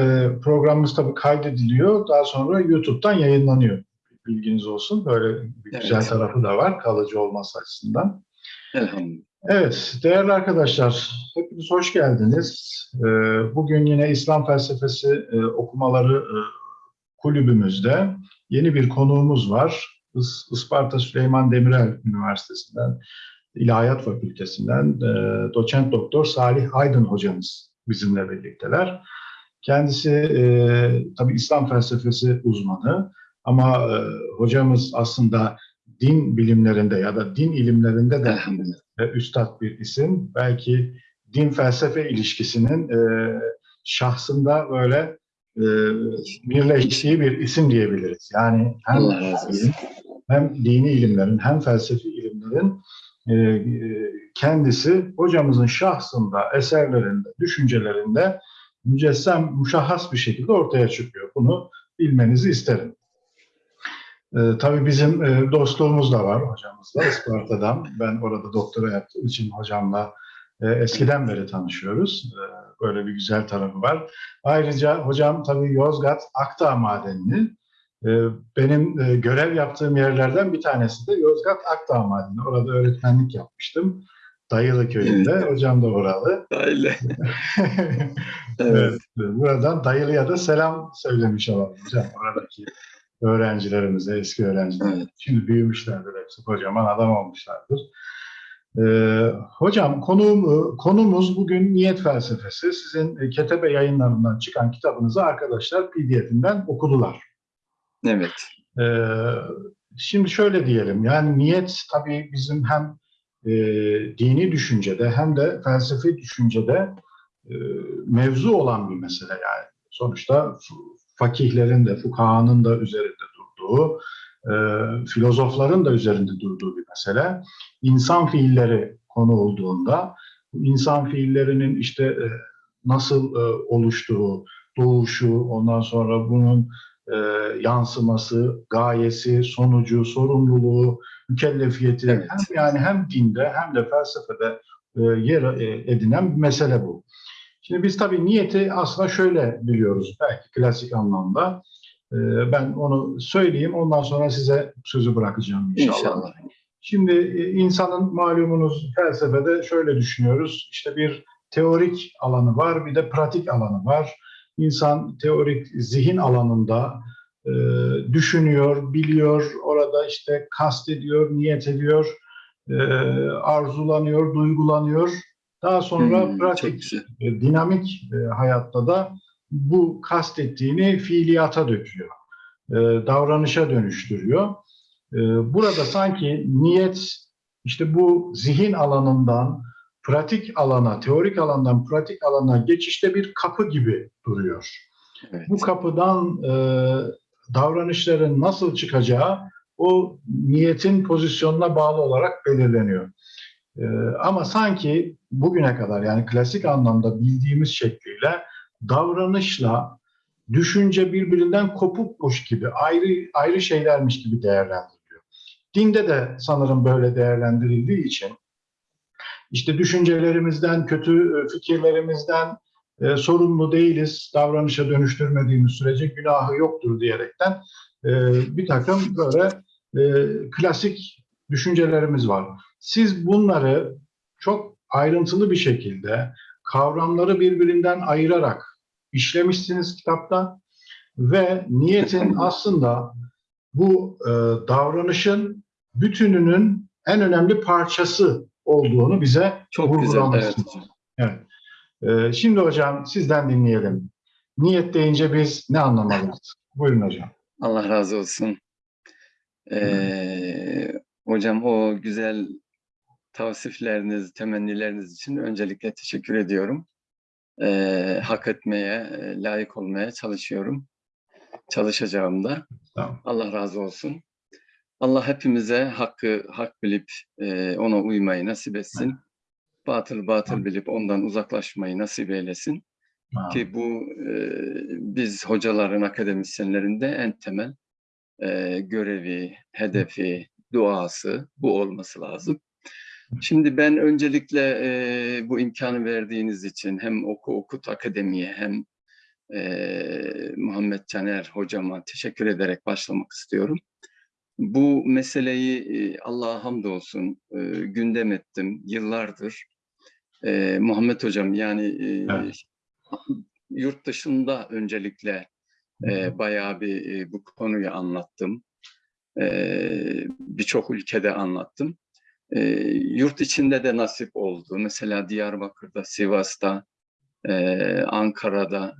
e, programımız tabii kaydediliyor. Daha sonra YouTube'dan yayınlanıyor. Bilginiz olsun. Böyle bir Evet. güzel tarafı da var kalıcı olması açısından. Elhamdülillah. Evet, değerli arkadaşlar, hepiniz hoş geldiniz. Ee, Bugün yine İslam felsefesi e, okumaları e, kulübümüzde yeni bir konuğumuz var. Is- Isparta Süleyman Demirel Üniversitesi'nden, İlahiyat Fakültesinden e, doçent doktor Salih Aydın hocamız bizimle birlikteler. Kendisi e, tabii İslam felsefesi uzmanı ama e, hocamız aslında din bilimlerinde ya da din ilimlerinde de ve üstad bir isim. Belki din felsefe ilişkisinin e, şahsında böyle e, birleştiği bir isim diyebiliriz. Yani hem, olsun. hem dini ilimlerin hem felsefi ilimlerin e, e, kendisi hocamızın şahsında, eserlerinde, düşüncelerinde mücessem, muşahhas bir şekilde ortaya çıkıyor. Bunu bilmenizi isterim. Ee, tabii bizim e, dostluğumuz da var hocamızla Isparta'dan. Ben orada doktora yaptığım için hocamla e, eskiden beri tanışıyoruz. Ee, böyle bir güzel tarafı var. Ayrıca hocam tabii Yozgat Akdağ Madeni'ni e, benim e, görev yaptığım yerlerden bir tanesi de Yozgat Akdağ Madeni. Orada öğretmenlik yapmıştım. Dayılı köyünde. Hocam da oralı. Öyle. evet. Evet. Buradan Dayılı'ya da selam söylemiş olalım hocam. Oradaki öğrencilerimize, eski öğrenciler. Evet. Şimdi büyümüşlerdir hepsi, kocaman adam olmuşlardır. Ee, hocam konuğum, konumuz bugün niyet felsefesi. Sizin e, Ketebe yayınlarından çıkan kitabınızı arkadaşlar PDF'inden okudular. Evet. Ee, şimdi şöyle diyelim, yani niyet tabii bizim hem e, dini düşüncede hem de felsefi düşüncede e, mevzu olan bir mesele yani. Sonuçta fakihlerin de, fukahanın da üzerinde durduğu, e, filozofların da üzerinde durduğu bir mesele. İnsan fiilleri konu olduğunda, insan fiillerinin işte e, nasıl e, oluştuğu, doğuşu, ondan sonra bunun e, yansıması, gayesi, sonucu, sorumluluğu, mükellefiyeti Evet. hem yani hem dinde hem de felsefede e, yer e, edinen bir mesele bu. Şimdi biz tabii niyeti aslında şöyle biliyoruz belki klasik anlamda. E, ben onu söyleyeyim ondan sonra size sözü bırakacağım inşallah. İnşallah. Şimdi e, insanın malumunuz felsefede şöyle düşünüyoruz. İşte bir teorik alanı var, bir de pratik alanı var. İnsan teorik zihin alanında e, düşünüyor, biliyor, orada işte kastediyor, niyet ediyor, e, arzulanıyor, duygulanıyor. Daha sonra Hmm, pratik, e, dinamik e, hayatta da bu kastettiğini fiiliyata döküyor. E, davranışa dönüştürüyor. E, burada sanki niyet işte bu zihin alanından pratik alana, teorik alandan pratik alana geçişte bir kapı gibi duruyor. Evet. Bu kapıdan e, davranışların nasıl çıkacağı o niyetin pozisyonuna bağlı olarak belirleniyor. E, ama sanki bugüne kadar yani klasik anlamda bildiğimiz şekliyle davranışla düşünce birbirinden kopukmuş gibi, ayrı ayrı şeylermiş gibi değerlendiriliyor. Dinde de sanırım böyle değerlendirildiği için işte düşüncelerimizden, kötü e, fikirlerimizden e, sorumlu değiliz, davranışa dönüştürmediğimiz sürece günahı yoktur diyerekten e, bir takım böyle e, klasik düşüncelerimiz var. Siz bunları çok ayrıntılı bir şekilde kavramları birbirinden ayırarak işlemişsiniz kitapta ve niyetin aslında bu e, davranışın bütününün en önemli parçası olduğunu bize Çok güzel. Evet. vurgulamışsınız. Evet. Ee, şimdi hocam sizden dinleyelim. Niyet deyince biz ne anlamalıyız? Buyurun hocam. Allah razı olsun. Ee, hocam o güzel tavsifleriniz, temennileriniz için öncelikle teşekkür ediyorum. Ee, hak etmeye, e, layık olmaya çalışıyorum. Çalışacağım da. Tamam. Allah razı olsun. Allah hepimize hakkı hak bilip e, ona uymayı nasip etsin. Batıl batıl bilip ondan uzaklaşmayı nasip eylesin. Ki bu e, biz hocaların, akademisyenlerin de en temel e, görevi, hedefi, duası bu olması lazım. Şimdi ben öncelikle e, bu imkanı verdiğiniz için hem Oku Okut Akademi'ye hem e, Muhammed Caner hocama teşekkür ederek başlamak istiyorum. Bu meseleyi Allah'a hamdolsun gündem ettim yıllardır. Muhammed hocam yani Evet. yurt dışında öncelikle bayağı bir bu konuyu anlattım. Birçok ülkede anlattım. Yurt içinde de nasip oldu. Mesela Diyarbakır'da, Sivas'ta, Ankara'da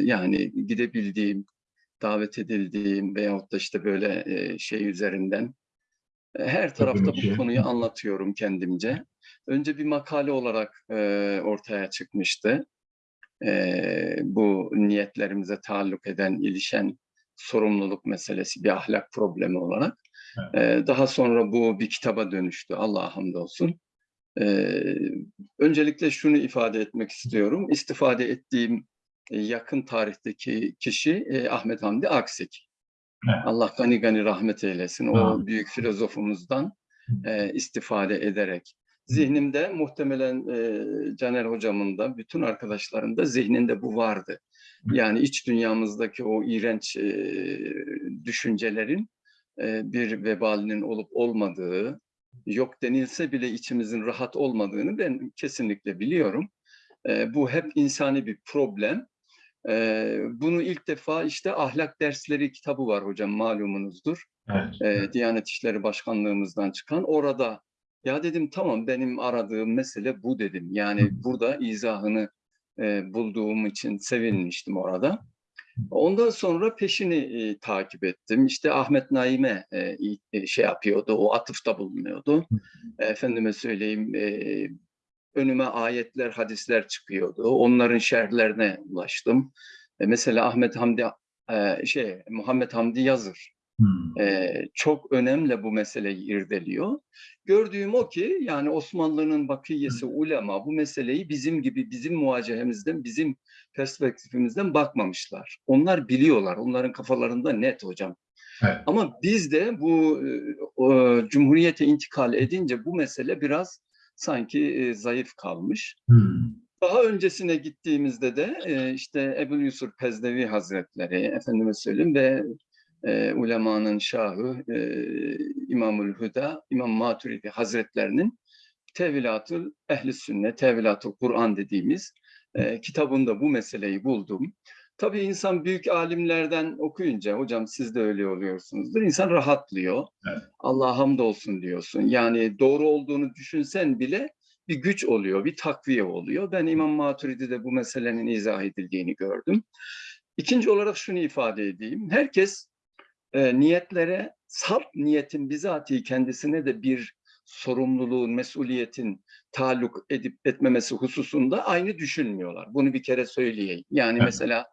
yani gidebildiğim, davet edildiğim veyahut da işte böyle e, şey üzerinden her tarafta bu konuyu anlatıyorum kendimce. Önce bir makale olarak e, ortaya çıkmıştı. E, bu niyetlerimize taalluk eden, ilişen sorumluluk meselesi bir ahlak problemi olarak. E, daha sonra bu bir kitaba dönüştü. Allah'a hamdolsun. E, öncelikle şunu ifade etmek istiyorum. İstifade ettiğim yakın tarihteki kişi e, Ahmet Hamdi Aksik. Evet. Allah gani gani rahmet eylesin. O Amin. büyük filozofumuzdan e, istifade ederek. Zihnimde muhtemelen e, Caner hocamın da bütün arkadaşların da zihninde bu vardı. Yani iç dünyamızdaki o iğrenç e, düşüncelerin e, bir vebalinin olup olmadığı, yok denilse bile içimizin rahat olmadığını ben kesinlikle biliyorum. E, bu hep insani bir problem. E, bunu ilk defa işte ahlak dersleri kitabı var hocam malumunuzdur Evet. e, Diyanet İşleri Başkanlığımızdan çıkan orada ya dedim tamam benim aradığım mesele bu dedim. Yani burada izahını e, bulduğum için sevinmiştim orada. Ondan sonra peşini e, takip ettim. İşte Ahmet Naim'e e, e, şey yapıyordu, o atıfta bulunuyordu. Efendime söyleyeyim, e, önüme ayetler, hadisler çıkıyordu. Onların şerhlerine ulaştım. E, mesela Ahmet Hamdi, e, şey Muhammed Hamdi Yazır Hmm. e, çok önemli bu meseleyi irdeliyor. Gördüğüm o ki yani Osmanlı'nın bakiyesi ulema bu meseleyi bizim gibi bizim muhacehemizden bizim perspektifimizden bakmamışlar. Onlar biliyorlar. Onların kafalarında net hocam. Evet. Ama biz de bu e, cumhuriyete intikal edince bu mesele biraz sanki e, zayıf kalmış. Hmm. Daha öncesine gittiğimizde de e, işte Ebu Yusuf Pezdevi Hazretleri, efendime söyleyeyim ve e, ulemanın şahı e, İmamül Hüda, İmam Maturidi Hazretlerinin Tevilatül Ehli Sünnet, Tevilatül Kur'an dediğimiz e, kitabında bu meseleyi buldum. Tabii insan büyük alimlerden okuyunca, hocam siz de öyle oluyorsunuzdur, insan rahatlıyor. Evet. Allah hamdolsun diyorsun. Yani doğru olduğunu düşünsen bile bir güç oluyor, bir takviye oluyor. Ben İmam Maturidi'de bu meselenin izah edildiğini gördüm. İkinci olarak şunu ifade edeyim. Herkes e, niyetlere, salt niyetin bizatihi kendisine de bir sorumluluğun, mesuliyetin taalluk edip etmemesi hususunda aynı düşünmüyorlar. Bunu bir kere söyleyeyim. Yani Evet. mesela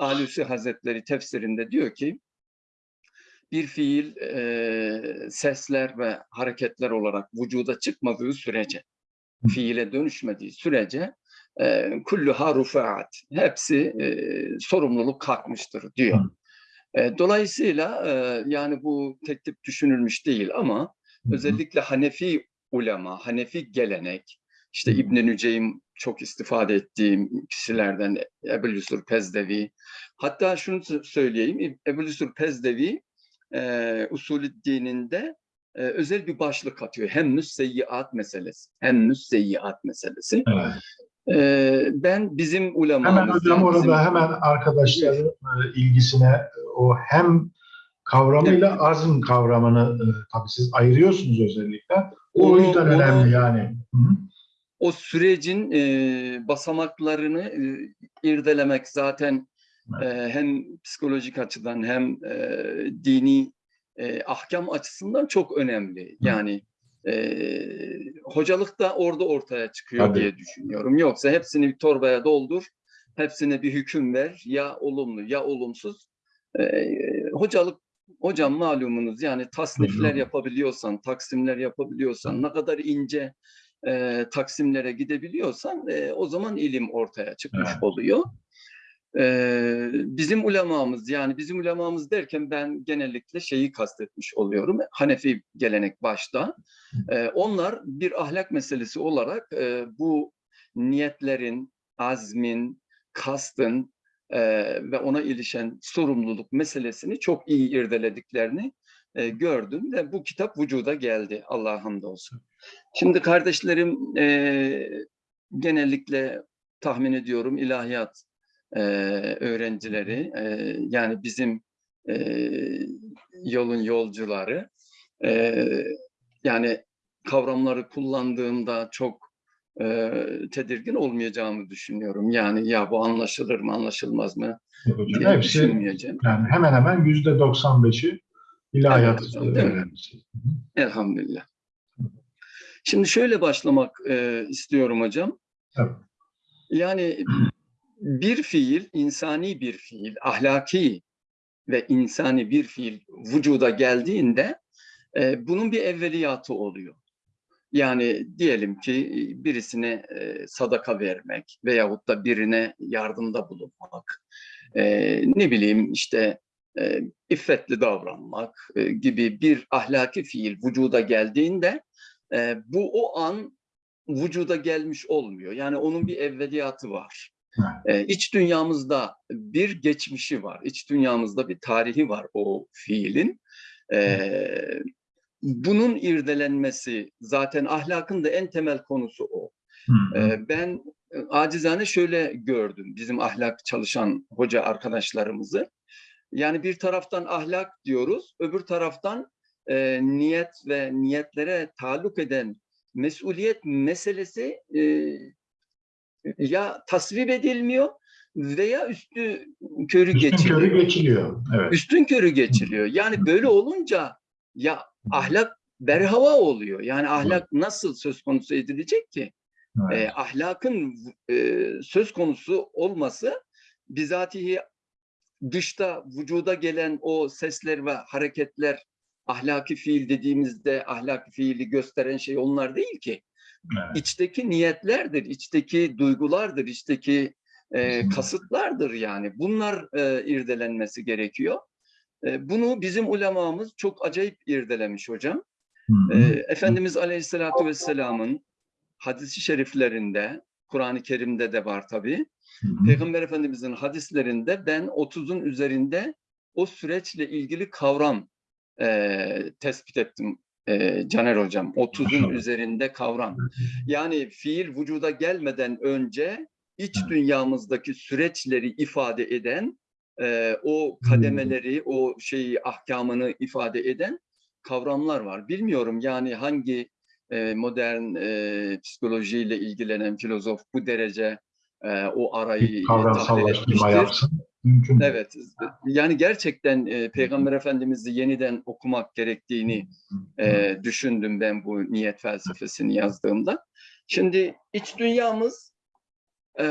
Alusi Hazretleri tefsirinde diyor ki, bir fiil e, sesler ve hareketler olarak vücuda çıkmadığı sürece, fiile dönüşmediği sürece e, kullu harufaat hepsi e, sorumluluk kalkmıştır diyor. E, dolayısıyla e, yani bu tek tip düşünülmüş değil ama özellikle Hanefi ulema, Hanefi gelenek, işte. İbn Nüceym çok istifade ettiğim kişilerden Ebu Yusur Pezdevi. Hatta şunu sö- söyleyeyim, Ebu Yusur Pezdevi e, usulü dininde e, özel bir başlık atıyor. Hem müseyyiat meselesi, hem müseyyiat meselesi. Evet. E, ben bizim ulemamız... Hemen hocam orada bizim- hemen arkadaşların ilgisine o hem kavramıyla azm kavramını tabii siz ayırıyorsunuz özellikle. O, Onu- yüzden onu- önemli yani. Hı hı. O sürecin e, basamaklarını e, irdelemek zaten e, hem psikolojik açıdan hem e, dini e, ahkam açısından çok önemli. Yani e, hocalık da orada ortaya çıkıyor Tabii. diye düşünüyorum. Yoksa hepsini bir torbaya doldur, hepsine bir hüküm ver. Ya olumlu ya olumsuz. E, hocalık Hocam malumunuz yani tasnifler yapabiliyorsan, taksimler yapabiliyorsan, ne kadar ince e, taksimlere gidebiliyorsan e, o zaman ilim ortaya çıkmış Evet. oluyor. E, bizim ulemamız yani bizim ulemamız derken ben genellikle şeyi kastetmiş oluyorum. Hanefi gelenek başta. E, onlar bir ahlak meselesi olarak e, bu niyetlerin, azmin, kastın e, ve ona ilişen sorumluluk meselesini çok iyi irdelediklerini e, gördüm ve bu kitap vücuda geldi Allah'a hamdolsun. Şimdi kardeşlerim e, genellikle tahmin ediyorum ilahiyat e, öğrencileri e, yani bizim e, yolun yolcuları e, yani kavramları kullandığımda çok e, tedirgin olmayacağımı düşünüyorum. Yani ya bu anlaşılır mı anlaşılmaz mı Hocam, diye hepsi düşünmeyeceğim. yani hemen hemen yüzde 95'i ilahiyat Evet hocam, değil mi? öğrencisi. Elhamdülillah. Şimdi şöyle başlamak e, istiyorum hocam. Tabii. Yani bir fiil, insani bir fiil, ahlaki ve insani bir fiil vücuda geldiğinde e, bunun bir evveliyatı oluyor. Yani diyelim ki birisine e, sadaka vermek veyahut da birine yardımda bulunmak, e, ne bileyim işte e, iffetli davranmak e, gibi bir ahlaki fiil vücuda geldiğinde e, bu o an vücuda gelmiş olmuyor. Yani onun bir evveliyatı var. E, iç dünyamızda bir geçmişi var. İç dünyamızda bir tarihi var o fiilin. E, bunun irdelenmesi zaten ahlakın da en temel konusu o. E, ben e, acizane şöyle gördüm bizim ahlak çalışan hoca arkadaşlarımızı. Yani bir taraftan ahlak diyoruz, öbür taraftan e, niyet ve niyetlere taluk eden mesuliyet meselesi e, ya tasvip edilmiyor veya üstü körü Üstün geçiliyor. körü geçiliyor. Evet. Üstün körü geçiliyor. Yani böyle olunca ya ahlak berhava oluyor. Yani ahlak nasıl söz konusu edilecek ki? evet. E, ahlakın e, söz konusu olması bizatihi dışta vücuda gelen o sesler ve hareketler ahlaki fiil dediğimizde ahlaki fiili gösteren şey onlar değil ki. evet. İçteki niyetlerdir, içteki duygulardır, içteki e, kasıtlardır yani. Bunlar e, irdelenmesi gerekiyor. E, bunu bizim ulemamız çok acayip irdelemiş hocam. E. Efendimiz Aleyhisselatü Vesselam'ın hadisi şeriflerinde, Kur'an-ı Kerim'de de var tabii. Peygamber Efendimiz'in hadislerinde ben 30'un üzerinde o süreçle ilgili kavram e, tespit ettim e, Caner Hocam. 30'un Maşallah. üzerinde kavram. Yani fiil vücuda gelmeden önce iç dünyamızdaki süreçleri ifade eden, e, o kademeleri, o şeyi, ahkamını ifade eden kavramlar var. Bilmiyorum yani hangi modern e, psikolojiyle ilgilenen filozof bu derece e, o arayı Bir tahlil etmiştir. yapsın. Mümkün. Evet, yani gerçekten e, Peygamber Efendimiz'i yeniden okumak gerektiğini e, düşündüm ben bu niyet felsefesini yazdığımda. Şimdi iç dünyamız e,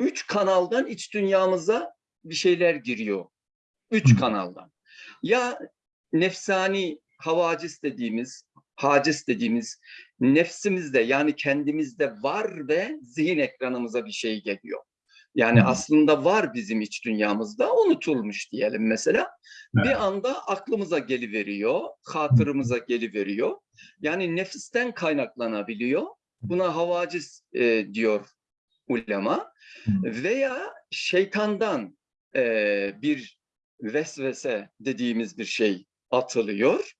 üç kanaldan iç dünyamıza bir şeyler giriyor. Üç kanaldan. Ya nefsani havacis dediğimiz, hacis dediğimiz nefsimizde yani kendimizde var ve zihin ekranımıza bir şey geliyor. Yani Hı. aslında var bizim iç dünyamızda unutulmuş diyelim mesela. Evet. Bir anda aklımıza geliveriyor, hatırımıza geliveriyor. Yani nefisten kaynaklanabiliyor. Buna havacis e, diyor ulema. Hı. Veya şeytandan e, bir vesvese dediğimiz bir şey atılıyor.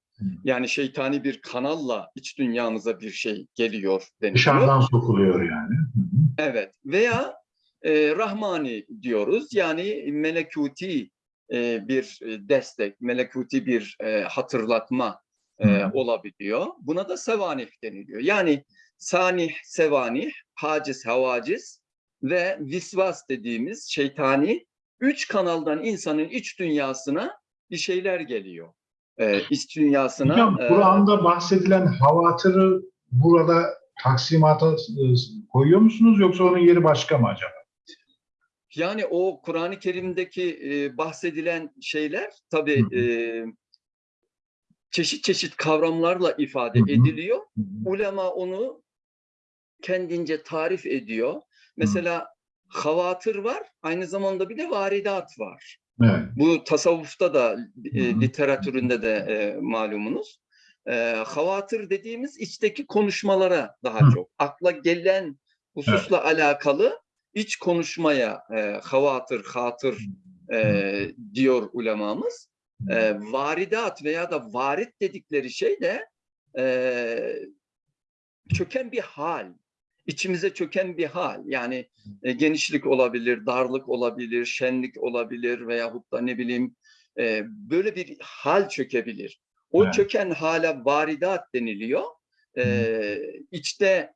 Yani şeytani bir kanalla iç dünyamıza bir şey geliyor deniliyor. Dışarıdan sokuluyor yani. Evet veya e, Rahmani diyoruz yani melekuti e, bir destek, melekuti bir e, hatırlatma e, olabiliyor. Buna da sevanih deniliyor. Yani sanih, sevanih, haciz, havaciz ve visvas dediğimiz şeytani üç kanaldan insanın iç dünyasına bir şeyler geliyor. E, iç dünyasına Hocam e, Kur'an'da bahsedilen havatırı burada taksimata e, koyuyor musunuz yoksa onun yeri başka mı acaba? Yani o Kur'an-ı Kerim'deki e, bahsedilen şeyler tabii Hı e, çeşit çeşit kavramlarla ifade Hı ediliyor. Hı. Ulema onu kendince tarif ediyor. Mesela havatır var, aynı zamanda bir de varidat var. Evet. Bu tasavvufta da, e, literatüründe de e, malumunuz. E, havatır dediğimiz içteki konuşmalara daha Hı. çok. Akla gelen hususla alakalı iç konuşmaya e, havatır, hatır e, diyor ulemamız. E, varidat veya da varit dedikleri şey de e, çöken bir hal. İçimize çöken bir hal. Yani e, genişlik olabilir, darlık olabilir, şenlik olabilir veyahut da ne bileyim e, böyle bir hal çökebilir. O Evet. çöken hale varidat deniliyor. E, içte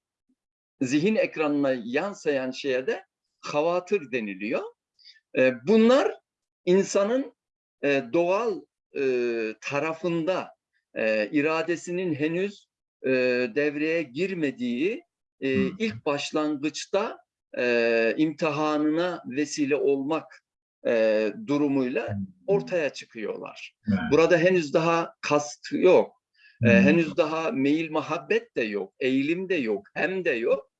zihin ekranına yansıyan şeye de havatır deniliyor. E, bunlar insanın e, doğal e, tarafında e, iradesinin henüz e, devreye girmediği e, ilk başlangıçta e, imtihanına vesile olmak e, durumuyla ortaya çıkıyorlar. Burada henüz daha kast yok. E, henüz daha meyil muhabbet de yok, eğilim de yok, hem de yok.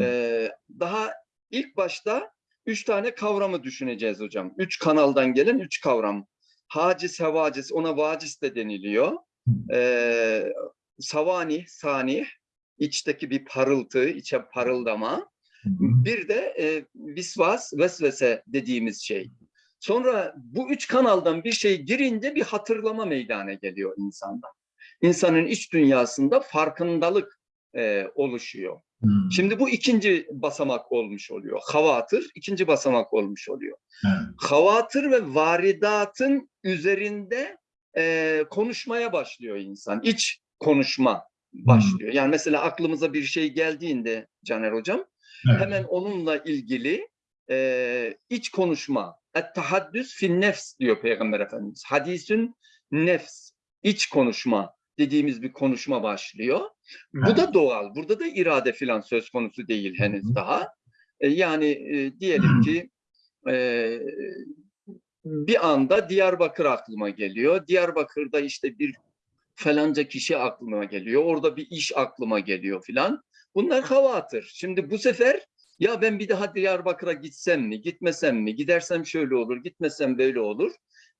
Ee, daha ilk başta üç tane kavramı düşüneceğiz hocam. Üç kanaldan gelen üç kavram. Hacis, hevacis, ona vacis de deniliyor. Ee, savani, sani, içteki bir parıltı, içe parıldama. Bir de e, visvas, vesvese dediğimiz şey. Sonra bu üç kanaldan bir şey girince bir hatırlama meydana geliyor insanda. İnsanın iç dünyasında farkındalık e, oluşuyor. Hı. Şimdi bu ikinci basamak olmuş oluyor. Havatır ikinci basamak olmuş oluyor. Evet. Havatır ve varidatın üzerinde e, konuşmaya başlıyor insan. İç konuşma başlıyor. Yani mesela aklımıza bir şey geldiğinde Caner Hocam Evet. hemen onunla ilgili e, iç konuşma. Et-tahaddüs fin nefs diyor Peygamber Efendimiz. Hadisün nefs, iç konuşma dediğimiz bir konuşma başlıyor. Bu Evet. da doğal. Burada da irade filan söz konusu değil Hı henüz hı. daha. E, yani e, diyelim ki e, bir anda Diyarbakır aklıma geliyor. Diyarbakır'da işte bir falanca kişi aklıma geliyor. Orada bir iş aklıma geliyor filan. Bunlar havatır. Şimdi bu sefer ya ben bir daha Diyarbakır'a gitsem mi, gitmesem mi, gidersem şöyle olur, gitmesem böyle olur.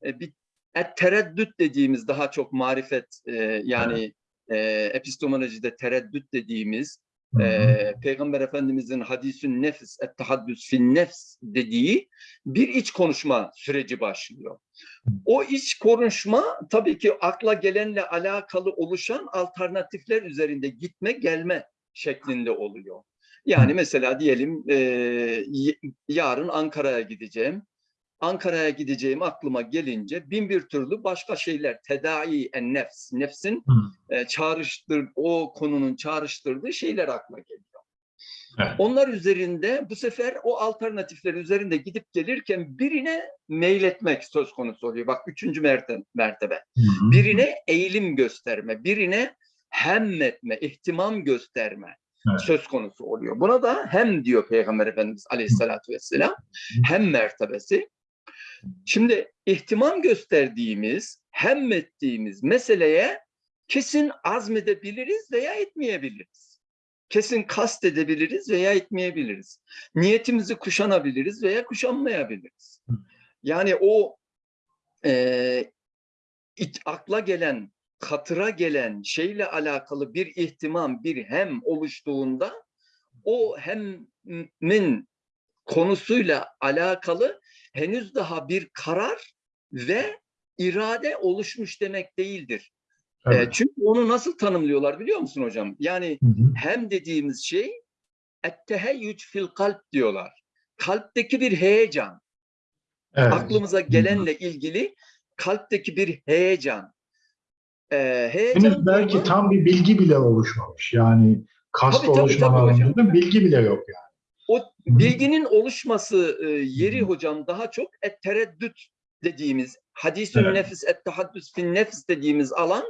E, bir et tereddüt dediğimiz daha çok marifet e, yani e, epistemolojide tereddüt dediğimiz Hı hı. e, Peygamber Efendimizin hadisün nefs et tahaddüs fin nefs dediği bir iç konuşma süreci başlıyor. O iç konuşma tabii ki akla gelenle alakalı oluşan alternatifler üzerinde gitme gelme şeklinde oluyor. Yani mesela diyelim e, yarın Ankara'ya gideceğim. Ankara'ya gideceğim aklıma gelince bin bir türlü başka şeyler tedai en nefs, nefsin e, çağrıştır o konunun çağrıştırdığı şeyler akla geliyor. Evet. Onlar üzerinde bu sefer o alternatifler üzerinde gidip gelirken birine meyletmek söz konusu oluyor. Bak üçüncü merte- mertebe. Hı hı. Birine eğilim gösterme, birine hem etme, ihtimam gösterme Evet. söz konusu oluyor. Buna da hem diyor Peygamber Efendimiz Aleyhisselatü Vesselam, hem mertebesi. Şimdi ihtimam gösterdiğimiz, hem ettiğimiz meseleye kesin azmedebiliriz veya etmeyebiliriz. Kesin kast edebiliriz veya etmeyebiliriz. Niyetimizi kuşanabiliriz veya kuşanmayabiliriz. Yani o e, it- akla gelen, hatıra gelen şeyle alakalı bir ihtimam, bir hem oluştuğunda o hemin konusuyla alakalı henüz daha bir karar ve irade oluşmuş demek değildir. E, Evet. çünkü onu nasıl tanımlıyorlar biliyor musun hocam? Yani Hı hı. hem dediğimiz şey etteheyyüc fil kalp diyorlar. Kalpteki bir heyecan. Evet. Aklımıza gelenle ilgili kalpteki bir heyecan. Ee, heyecan Henüz belki tam bir bilgi bile oluşmamış. Yani kast Tabii, tabii, oluşma tabii hocam. alanında bilgi bile yok yani. O bilginin oluşması e, yeri hocam daha çok et tereddüt dediğimiz hadisün Evet. nefis et tahaddüs fin nefis dediğimiz alan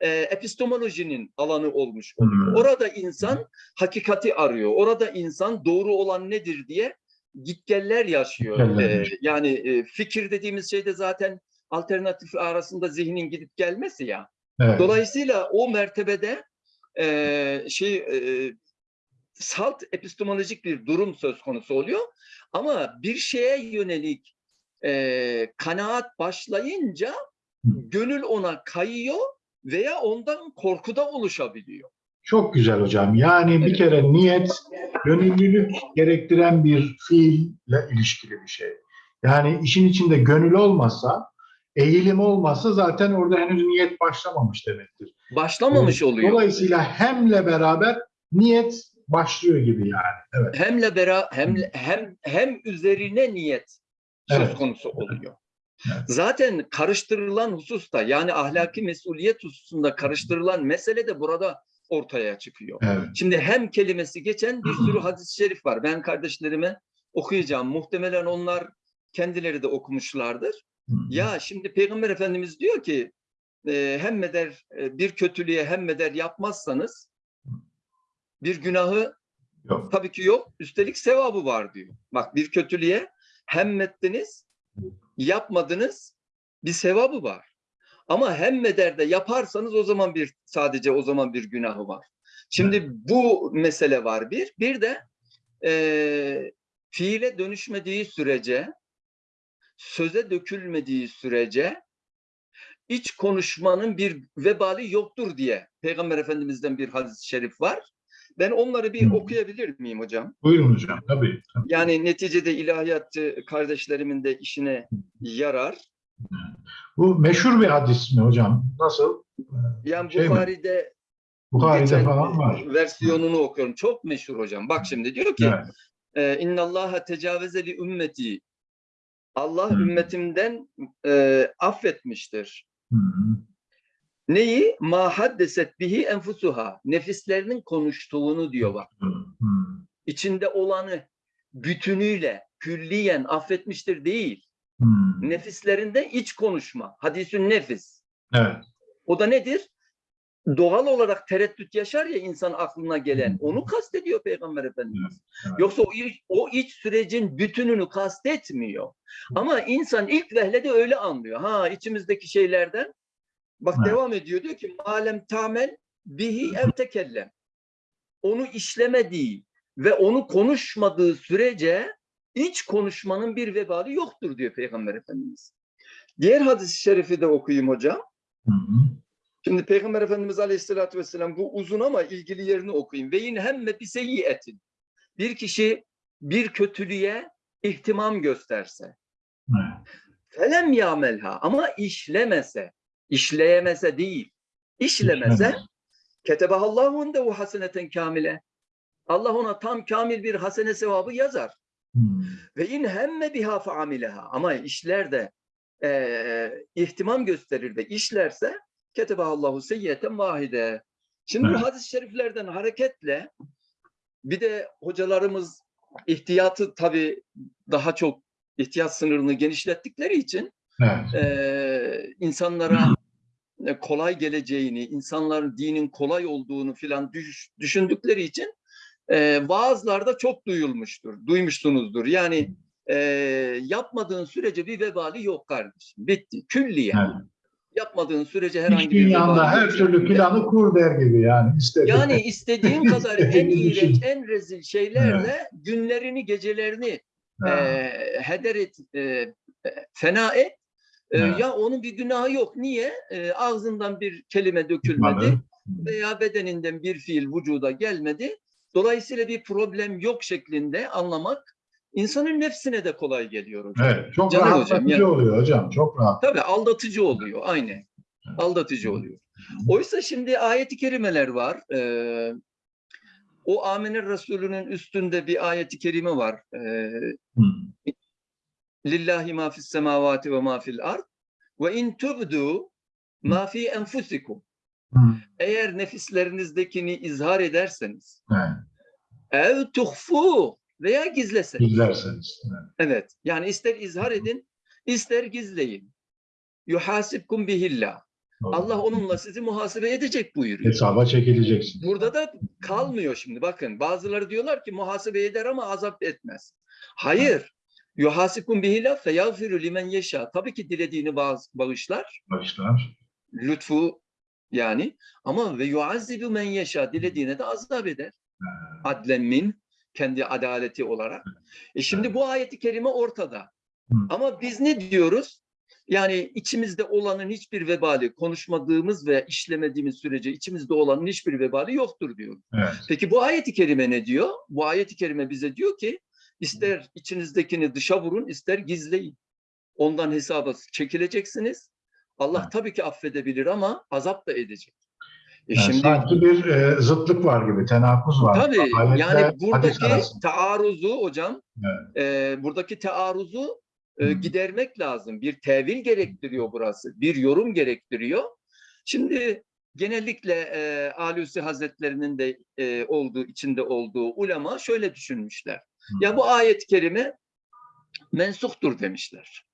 e, epistemolojinin alanı olmuş oluyor. Hmm. Orada insan hakikati arıyor. Orada insan doğru olan nedir diye gitgeller yaşıyor. E, yani e, fikir dediğimiz şey de zaten alternatif arasında zihnin gidip gelmesi ya. Evet. Dolayısıyla o mertebede e, şey e, salt epistemolojik bir durum söz konusu oluyor. Ama bir şeye yönelik e, kanaat başlayınca gönül ona kayıyor veya ondan korku da oluşabiliyor. Çok güzel hocam. Yani bir kere niyet gönüllülük gerektiren bir fiille ilişkili bir şey. Yani işin içinde gönül olmasa, eğilim olmasa zaten orada henüz niyet başlamamış demektir. Başlamamış oluyor. Dolayısıyla hemle beraber niyet başlıyor gibi yani. Evet. Hemle bera hem hem hem üzerine niyet söz Evet. konusu oluyor. Evet. Zaten karıştırılan hususta yani ahlaki mesuliyet hususunda karıştırılan mesele de burada ortaya çıkıyor. Evet. Şimdi hem kelimesi geçen bir sürü hadis-i şerif var. Ben kardeşlerime okuyacağım. Muhtemelen onlar kendileri de okumuşlardır. Ya şimdi Peygamber Efendimiz diyor ki e, hemmeder e, bir kötülüğe hemmeder yapmazsanız bir günahı Yok. tabii ki yok. Üstelik sevabı var diyor. Bak bir kötülüğe hemmettiniz, yapmadınız, bir sevabı var. Ama hemmeder de yaparsanız o zaman bir sadece o zaman bir günahı var. Şimdi bu mesele var bir. Bir de e, fiile dönüşmediği sürece, söze dökülmediği sürece iç konuşmanın bir vebali yoktur diye Peygamber Efendimiz'den bir hadis-i şerif var. Ben onları bir Hı. okuyabilir miyim hocam? Buyurun hocam. Tabii. tabii. Yani neticede ilahiyatçı kardeşlerimin de işine yarar. Bu meşhur bir hadis mi hocam? Nasıl? Yani Şey mi? Bukhari'de Bukhari'de falan var. versiyonunu okuyorum. Çok meşhur hocam. Bak şimdi diyor ki Evet. e, İnna Allaha tecavüze li ümmeti. Allah Hı. ümmetinden e, affetmiştir. Hı hı. Neyi? Ma haddeset bihi enfusuha. Nefislerinin konuştuğunu diyor bak. İçinde olanı bütünüyle, külliyen affetmiştir değil. Hı. Nefislerinde iç konuşma. Hadisün nefis. Evet. O da nedir? Doğal olarak tereddüt yaşar ya insan aklına gelen. Onu kastediyor Peygamber Efendimiz. evet. Yoksa o iç, o iç sürecin bütününü kastetmiyor. Ama insan ilk vehlede öyle anlıyor. Ha içimizdeki şeylerden bak Evet. devam ediyor diyor ki malem tamel bihi ev tekellem. Onu işlemediği ve onu konuşmadığı sürece iç konuşmanın bir vebali yoktur diyor Peygamber Efendimiz. Diğer hadis-i şerifi de okuyayım hocam. Hı hı. Şimdi Peygamber Efendimiz Aleyhisselatü Vesselam bu uzun ama ilgili yerini okuyayım. Ve yine hemme bir etin. Bir kişi bir kötülüğe ihtimam gösterse. Felem yamelha ama işlemese, işleyemese değil. İşlemese ketebahallahu indehu haseneten kamile. Allah ona tam kamil bir hasene sevabı yazar. Hı. Ve in hemme biha faamileha. Ama işler de eee ihtimam gösterir de işlerse ketebahallahu seyyiyeten vahide. Şimdi Evet. bu hadis-i şeriflerden hareketle bir de hocalarımız ihtiyatı tabii daha çok ihtiyat sınırını genişlettikleri için Evet. eee, insanlara e, kolay geleceğini, insanların dinin kolay olduğunu filan düş- düşündükleri için e, vaazlarda çok duyulmuştur, duymuşsunuzdur. Yani e, yapmadığın sürece bir vebali yok kardeşim. Bitti. Külliyen. Evet. Yapmadığın sürece herhangi bir dünyanda her yok. türlü planı kur der gibi yani. İstediğin. Yani istediğin kadar en iğrenç, en rezil şeylerle günlerini, gecelerini Ha. e, heder et, e, e, fena et. E. Ya onun bir günahı yok. Niye? E, ağzından bir kelime dökülmedi Çıkmadı. veya bedeninden bir fiil vücuda gelmedi. Dolayısıyla bir problem yok şeklinde anlamak insanın nefsine de kolay geliyor hocam. Evet. Çok hocam, rahatlatıcı yani- oluyor hocam. Çok rahat. Tabii aldatıcı oluyor aynen. Aldatıcı oluyor. Oysa şimdi ayeti kerimeler var. Ee, o Amener Resulü'nün üstünde bir ayeti kerime var. Ee, Hı. Lillahi ma fis semavati ve ma fil ard ve in tubdu ma fi enfusikum. Eğer nefislerinizdekini izhar ederseniz ev tuhfu veya gizleseniz. İzlerseniz. Evet. Evet. Yani ister izhar edin, ister gizleyin. Yuhasibkum bihillah. Doğru. Allah onunla sizi muhasebe edecek buyuruyor. Hesaba çekileceksin. Burada da kalmıyor şimdi bakın. Bazıları diyorlar ki muhasebe eder ama azap etmez. Hayır. Yuhasibkum bihillah fe yagfiru limen yeşa. Tabii ki dilediğini bağ- bağışlar. Başlar. Lütfu yani. Ama ve yuazzibu men yeşa. Dilediğine de azap eder. Adlen min. Kendi adaleti olarak. E şimdi bu ayeti kerime ortada. Ama biz ne diyoruz? Yani içimizde olanın hiçbir vebali, konuşmadığımız ve işlemediğimiz sürece içimizde olanın hiçbir vebali yoktur diyor. Evet. Peki bu ayeti kerime ne diyor? Bu ayeti kerime bize diyor ki ister içinizdekini dışa vurun, ister gizleyin. Ondan hesaba çekileceksiniz. Allah tabii ki affedebilir ama azap da edecek. E Yani şimdi sanki bir e, zıtlık var gibi, tenakuz var. Tabii Ayetle yani buradaki taarruzu hocam Evet. e, buradaki taarruzu e, gidermek lazım. Bir tevil gerektiriyor burası. Bir yorum gerektiriyor. Şimdi genellikle e, Alusi Hazretlerinin de e, olduğu içinde olduğu ulema şöyle düşünmüşler. Ya bu ayet-i kerime mensuhtur demişler.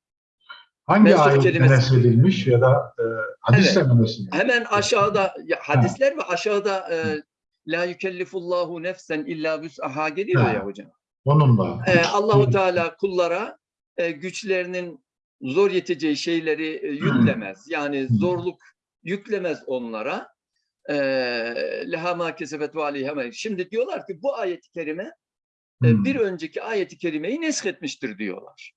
Hangi ayet kelimesi- nesedilmiş ya da e, hadisle mi nesedilmiş? Hemen aşağıda ya, hadisler ve aşağıda e, la yükellifullahu nefsen illa vüs'aha geliyor Ha. ya hocam. Onunla. Ee, Allahu Teala kullara e, güçlerinin zor yeteceği şeyleri e, yüklemez. Yani zorluk yüklemez onlara. Ee, Leha ma kesebet ve Şimdi diyorlar ki bu ayet-i kerime e, Hmm. bir önceki ayet-i kerimeyi nesketmiştir diyorlar.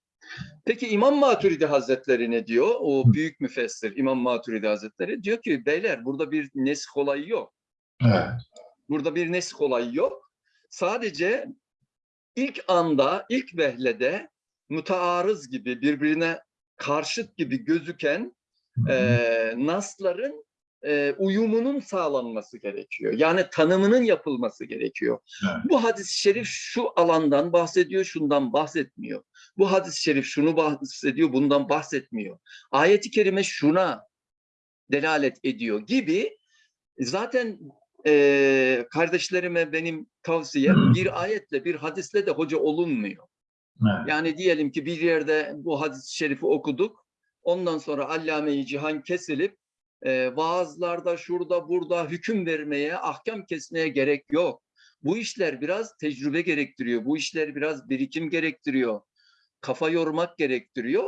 Peki İmam Maturidi Hazretleri ne diyor? O büyük müfessir İmam Maturidi Hazretleri diyor ki beyler burada bir nesk olayı yok. Evet. Burada bir nesk olayı yok. Sadece ilk anda, ilk vehlede mütearız gibi, birbirine karşıt gibi gözüken e, nasların e, uyumunun sağlanması gerekiyor. Yani tanımının yapılması gerekiyor. Evet. Bu hadis-i şerif şu alandan bahsediyor, şundan bahsetmiyor. Bu hadis-i şerif şunu bahsediyor, bundan bahsetmiyor. Ayet-i kerime şuna delalet ediyor gibi zaten e, kardeşlerime benim tavsiyem bir ayetle bir hadisle de hoca olunmuyor. Evet. Yani diyelim ki bir yerde bu hadis-i şerifi okuduk. Ondan sonra allame-i cihan kesilip e, vaazlarda şurada burada hüküm vermeye, ahkam kesmeye gerek yok. Bu işler biraz tecrübe gerektiriyor. Bu işler biraz birikim gerektiriyor. Kafa yormak gerektiriyor.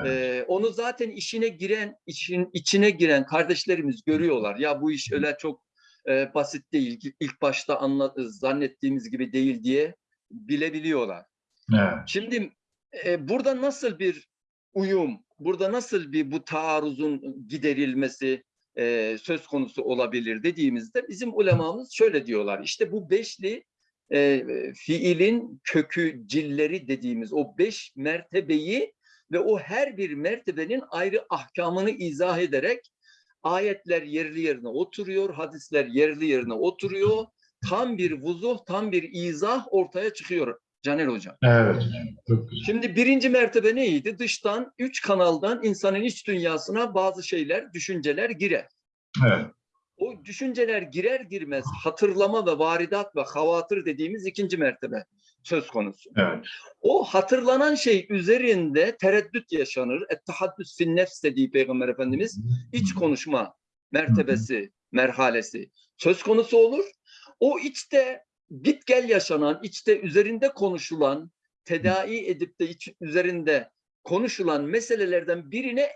Evet. Ee, onu zaten işine giren, işin içine giren kardeşlerimiz görüyorlar. Ya bu iş öyle çok e, basit değil. İlk başta anla, zannettiğimiz gibi değil diye bilebiliyorlar. Evet. Şimdi e, burada nasıl bir uyum, burada nasıl bir bu taarruzun giderilmesi e, söz konusu olabilir dediğimizde bizim ulemamız şöyle diyorlar. İşte bu beşli e, fiilin kökü, cilleri dediğimiz o beş mertebeyi ve o her bir mertebenin ayrı ahkamını izah ederek ayetler yerli yerine oturuyor, hadisler yerli yerine oturuyor. Tam bir vuzuh, tam bir izah ortaya çıkıyor Caner Hocam. Evet. Çok güzel. Şimdi birinci mertebe neydi? Dıştan, üç kanaldan insanın iç dünyasına bazı şeyler, düşünceler girer. Evet. O düşünceler girer girmez hatırlama ve varidat ve havatır dediğimiz ikinci mertebe söz konusu. Evet. O hatırlanan şey üzerinde tereddüt yaşanır. Et-tahaddüs fin nefs dediği Peygamber Efendimiz iç konuşma mertebesi, merhalesi söz konusu olur. O içte git gel yaşanan, içte üzerinde konuşulan, tedavi edip de iç, üzerinde konuşulan meselelerden birine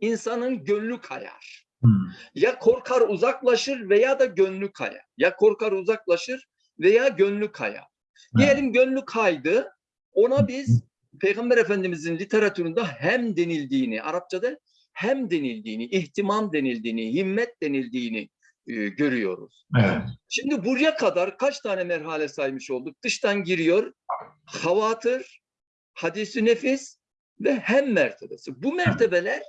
insanın gönlü kayar. Hmm. Ya korkar uzaklaşır veya da gönlü kayar. Ya korkar uzaklaşır veya gönlü kayar. Diyelim gönlü kaydı. Ona biz Peygamber Efendimizin literatüründe hem denildiğini, Arapçada hem denildiğini, ihtimam denildiğini, himmet denildiğini e, görüyoruz. Evet. Şimdi buraya kadar kaç tane merhale saymış olduk? Dıştan giriyor, havatır, hadisi nefis ve hem mertebesi. Bu mertebeler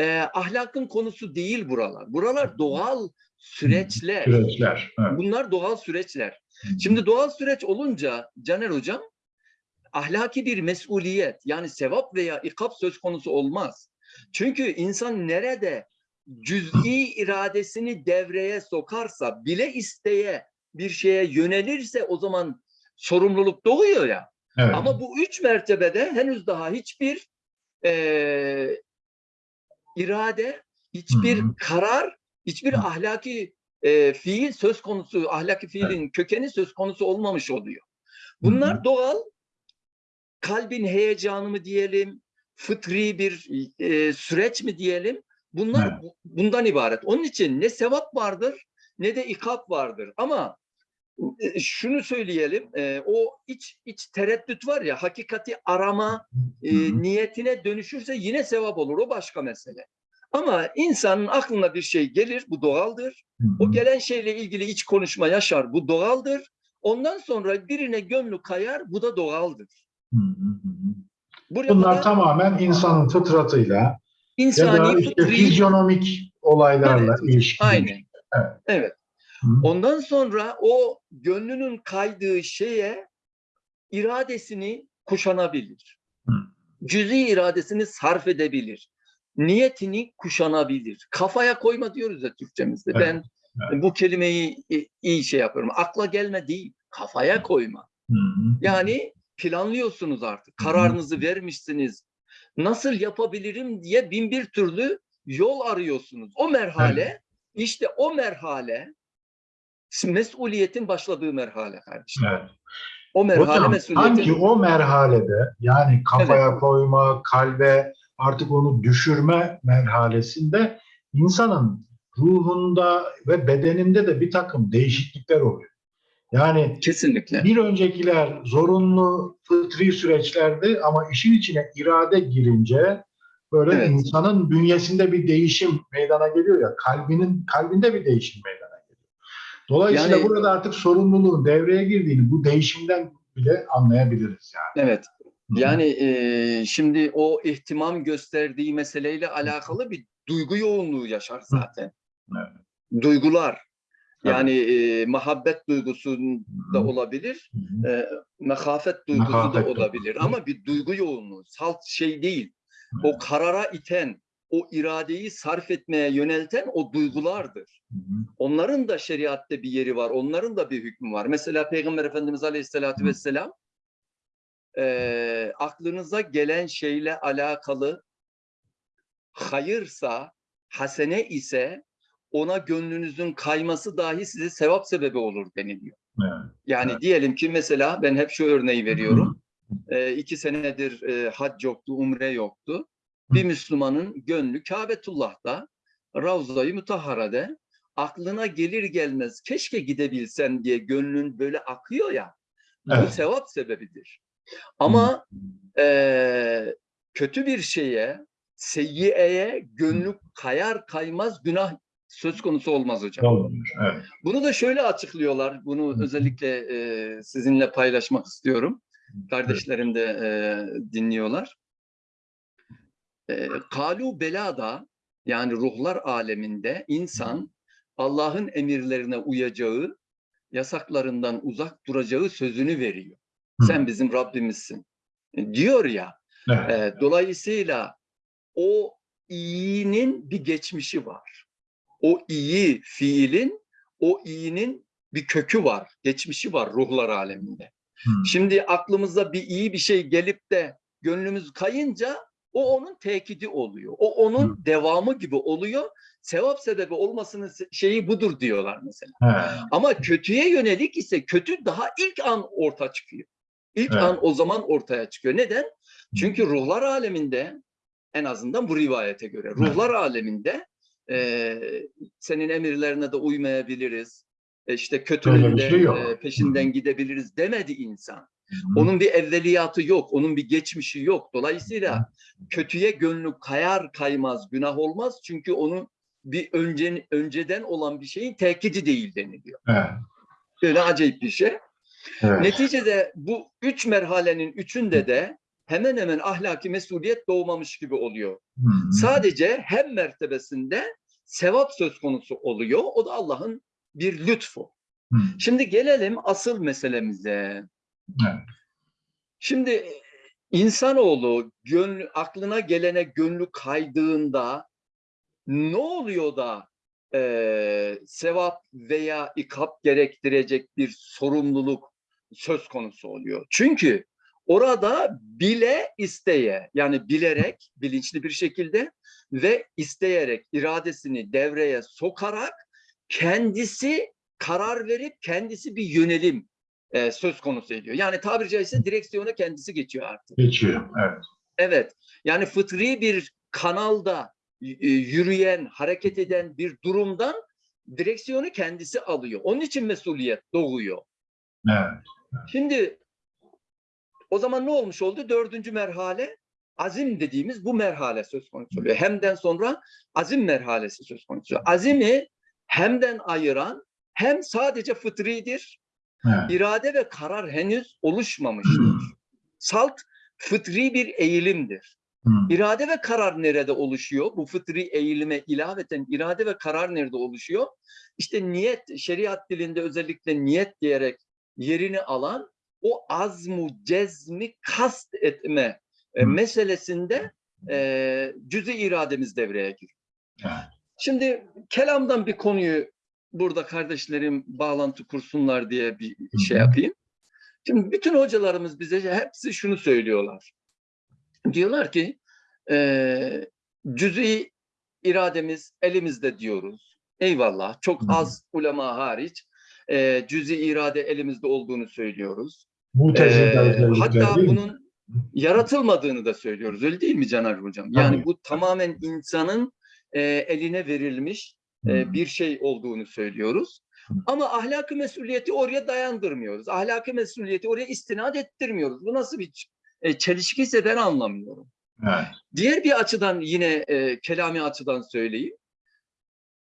e, ahlakın konusu değil buralar. Buralar doğal süreçler. Süreçler. Evet. Bunlar doğal süreçler. Şimdi doğal süreç olunca Caner Hocam ahlaki bir mesuliyet yani sevap veya ikap söz konusu olmaz. Çünkü insan nerede cüz'i iradesini devreye sokarsa bile isteye bir şeye yönelirse o zaman sorumluluk doğuyor ya. Evet. Ama bu üç mertebede henüz daha hiçbir eee, irade, hiçbir Hı hı. karar, hiçbir Hı. ahlaki eee, fiil söz konusu, ahlaki fiilin kökeni söz konusu olmamış oluyor. Bunlar Hı hı. doğal, kalbin heyecanı mı diyelim, fıtri bir eee, süreç mi diyelim, bunlar Evet. bu- bundan ibaret. Onun için ne sevap vardır ne de ikap vardır. Ama e, şunu söyleyelim, e, o iç iç tereddüt var ya, hakikati arama e, niyetine dönüşürse yine sevap olur, o başka mesele. Ama insanın aklına bir şey gelir, bu doğaldır. O gelen şeyle ilgili iç konuşma yaşar, bu doğaldır. Ondan sonra birine gönlü kayar, bu da doğaldır. Hı hı hı. Buraya Bunlar kadar tamamen insanın fıtratıyla ya insani da işte fıtri- fizyonomik olaylarla Evet, ilişkili. Aynen. Evet. Evet. Hı. Ondan sonra o gönlünün kaydığı şeye iradesini kuşanabilir. Hı. Cüzi iradesini sarf edebilir. Niyetini kuşanabilir. Kafaya koyma diyoruz ya Türkçemizde. Evet, Ben evet. bu kelimeyi iyi şey yapıyorum. Akla gelme değil, kafaya koyma. Hı hı. Yani planlıyorsunuz artık. Kararınızı vermişsiniz. Nasıl yapabilirim diye bin bir türlü yol arıyorsunuz. O merhale, işte o merhale mesuliyetin başladığı merhale kardeşim. Evet. O merhale Hocam mesuliyetin sanki o merhalede yani kafaya koyma, kalbe artık onu düşürme merhalesinde insanın ruhunda ve bedeninde de bir takım değişiklikler oluyor. Yani kesinlikle. bir öncekiler zorunlu fıtri süreçlerdi ama işin içine irade girince böyle Evet. insanın bünyesinde bir değişim meydana geliyor ya kalbinin kalbinde bir değişim meydana geliyor. Dolayısıyla Yani- burada artık sorumluluğun devreye girdiğini bu değişimden bile anlayabiliriz yani. Evet. Yani e, şimdi o ihtimam gösterdiği meseleyle alakalı bir duygu yoğunluğu yaşar zaten. Evet. Duygular. Yani e, muhabbet duygusu da Hı. olabilir. E, mekafet duygusu Mekafet da olabilir duygusu. ama bir duygu yoğunluğu, salt şey değil. O karara iten, o iradeyi sarf etmeye yönelten o duygulardır. Onların da şeriatte bir yeri var, onların da bir hükmü var. Mesela Peygamber Efendimiz Aleyhisselatü. Vesselam e, aklınıza gelen şeyle alakalı hayırsa, hasene ise ona gönlünüzün kayması dahi size sevap sebebi olur deniliyor. Evet. Yani Evet. diyelim ki mesela ben hep şu örneği veriyorum. E, iki senedir e, hac yoktu, umre yoktu. Bir Müslümanın gönlü Kabetullah'ta, Ravza-i Mutahhara'da aklına gelir gelmez keşke gidebilsem diye gönlün böyle akıyor ya. Bu Evet. sevap sebebidir. Ama e, kötü bir şeye, seyyieye gönlü kayar kaymaz günah söz konusu olmaz hocam. Olmuş. Evet. Bunu da şöyle açıklıyorlar. Bunu Hı. özellikle e, sizinle paylaşmak istiyorum. Kardeşlerim de e, dinliyorlar. E, Kalu belada yani ruhlar aleminde insan Allah'ın emirlerine uyacağı, yasaklarından uzak duracağı sözünü veriyor. Hı. Sen bizim Rabbimizsin. E, Diyor ya. Evet. E, dolayısıyla o iyinin bir geçmişi var. O iyi fiilin, o iyinin bir kökü var, geçmişi var ruhlar aleminde. Hı. Şimdi aklımıza bir iyi bir şey gelip de gönlümüz kayınca o onun tekidi oluyor. O onun devamı gibi oluyor. Sevap sebebi olmasının şeyi budur diyorlar mesela. Evet. Ama kötüye yönelik ise kötü daha ilk an orta çıkıyor. İlk Evet. an o zaman ortaya çıkıyor. Neden? Çünkü ruhlar aleminde en azından bu rivayete göre ruhlar aleminde e, senin emirlerine de uymayabiliriz. E, işte kötülüğün de şey yok. e, peşinden gidebiliriz demedi insan. Hı. Onun bir evveliyatı yok, onun bir geçmişi yok. Dolayısıyla kötüye gönlü kayar kaymaz günah olmaz. Çünkü onun bir önce, önceden olan bir şeyin tekidi değil deniliyor. Evet. Böyle acayip bir şey. Evet. Neticede bu üç merhalenin üçünde de hemen hemen ahlaki mesuliyet doğmamış gibi oluyor. Hı. Sadece hem mertebesinde sevap söz konusu oluyor. O da Allah'ın bir lütfu. Hı. Şimdi gelelim asıl meselemize. Evet. Şimdi insanoğlu gönlü, aklına gelene gönlü kaydığında ne oluyor da eee, sevap veya ikap gerektirecek bir sorumluluk söz konusu oluyor? Çünkü orada bile isteye yani bilerek bilinçli bir şekilde ve isteyerek iradesini devreye sokarak kendisi karar verip kendisi bir yönelim e, söz konusu ediyor. Yani tabiri caizse direksiyona kendisi geçiyor artık. Geçiyor. Evet. Evet. Yani fıtri bir kanalda e, yürüyen, hareket eden bir durumdan direksiyonu kendisi alıyor. Onun için mesuliyet doğuyor. Evet. Şimdi o zaman ne olmuş oldu? Dördüncü merhale azim dediğimiz bu merhale söz konusu oluyor. Hemden sonra azim merhalesi söz konusu. Azimi hemden ayıran hem sadece fıtridir, Evet. irade ve karar henüz oluşmamıştır. Salt fıtri bir eğilimdir. Hı. İrade ve karar nerede oluşuyor? Bu fıtri eğilime ilaveten irade ve karar nerede oluşuyor? İşte niyet, şeriat dilinde özellikle niyet diyerek yerini alan o azmu, cezmi kast etme e, meselesinde e, cüz-i irademiz devreye giriyor. Evet. Şimdi kelamdan bir konuyu burada kardeşlerim bağlantı kursunlar diye bir şey yapayım. Şimdi bütün hocalarımız bize hepsi şunu söylüyorlar. Diyorlar ki e, cüz'i irademiz elimizde diyoruz. Eyvallah. Çok az ulema hariç e, cüz'i irade elimizde olduğunu söylüyoruz. Ee, hatta bunun yaratılmadığını da söylüyoruz. Öyle değil mi Caner Hocam? Yani Tabii. bu tamamen insanın e, eline verilmiş e, Hı. bir şey olduğunu söylüyoruz. Hı. Ama ahlaki mesuliyeti oraya dayandırmıyoruz. Ahlaki mesuliyeti oraya istinad ettirmiyoruz. Bu nasıl bir e, çelişkiyse ben anlamıyorum. Evet. Diğer bir açıdan yine e, kelami açıdan söyleyeyim.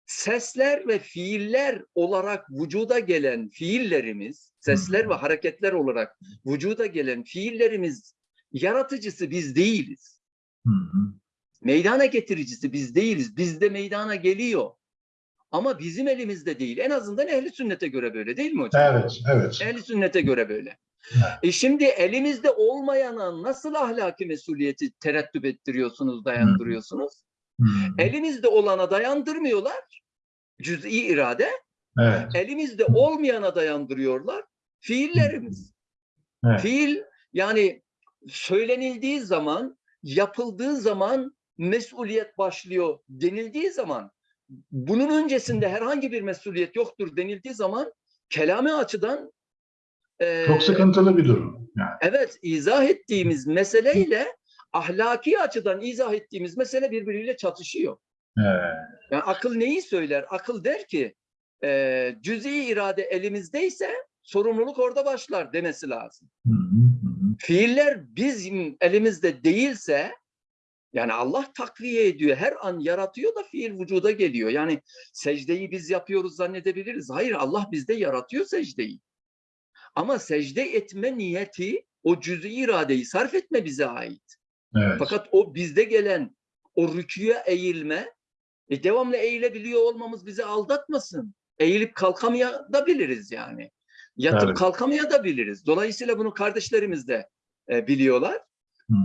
Sesler ve fiiller olarak vücuda gelen fiillerimiz, sesler ve hareketler olarak vücuda gelen fiillerimiz yaratıcısı biz değiliz. Hı hı. Meydana getiricisi biz değiliz. Bizde meydana geliyor. Ama bizim elimizde değil. En azından ehli sünnete göre böyle değil mi hocam? Evet, evet. Ehli sünnete göre böyle. Evet. E şimdi elimizde olmayana nasıl ahlaki mesuliyeti tereddüt ettiriyorsunuz, dayandırıyorsunuz? Hı. Elimizde olana dayandırmıyorlar. Cüz'i irade. Evet, Elimizde olmayana dayandırıyorlar. Fiillerimiz. evet. Fiil yani söylenildiği zaman, yapıldığı zaman mesuliyet başlıyor denildiği zaman bunun öncesinde herhangi bir mesuliyet yoktur denildiği zaman kelami açıdan e, Çok sıkıntılı bir durum. Yani. evet izah ettiğimiz meseleyle ahlaki açıdan izah ettiğimiz mesele birbiriyle çatışıyor. Evet. Yani akıl neyi söyler? Akıl der ki e, cüz'i irade elimizdeyse sorumluluk orada başlar demesi lazım. Hı hı. Fiiller bizim elimizde değilse yani Allah takviye ediyor. Her an yaratıyor da fiil vücuda geliyor. Yani secdeyi biz yapıyoruz zannedebiliriz. Hayır Allah bizde yaratıyor secdeyi. Ama secde etme niyeti o cüz'i iradeyi sarf etme bize ait. Evet. Fakat o bizde gelen o rüküye eğilme e, devamlı eğilebiliyor olmamız bizi aldatmasın. Eğilip kalkamayabiliriz yani. Yatıp Evet. kalkamayabiliriz. Dolayısıyla bunu kardeşlerimiz de e, biliyorlar.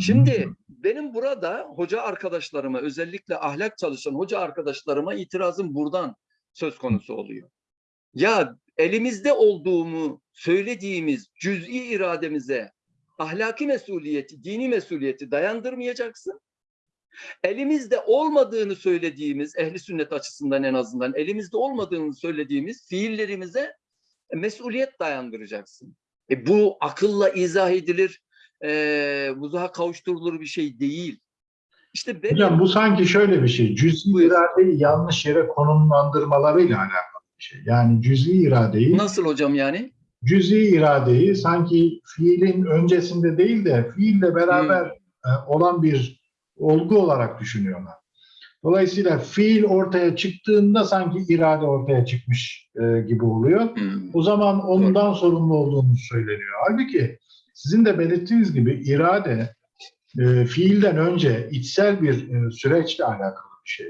Şimdi benim burada hoca arkadaşlarıma özellikle ahlak çalışan hoca arkadaşlarıma itirazım buradan söz konusu oluyor. Ya elimizde olduğumu söylediğimiz cüz'i irademize ahlaki mesuliyeti, dini mesuliyeti dayandırmayacaksın. Elimizde olmadığını söylediğimiz, ehli sünnet açısından en azından elimizde olmadığını söylediğimiz fiillerimize mesuliyet dayandıracaksın. E bu akılla izah edilir, e, buzaha kavuşturulur bir şey değil. İşte benim, Hocam bu sanki şöyle bir şey. Cüz'i iradeyi yanlış yere konumlandırmalarıyla alakalı bir şey. Yani cüz'i iradeyi, nasıl hocam yani? Cüz'i iradeyi sanki fiilin öncesinde değil de fiille beraber e, olan bir olgu olarak düşünüyorlar. Dolayısıyla fiil ortaya çıktığında sanki irade ortaya çıkmış e, gibi oluyor. Hmm. O zaman ondan sorumlu olduğumuz söyleniyor. Halbuki sizin de belirttiğiniz gibi irade e, fiilden önce içsel bir e, süreçle alakalı bir şey.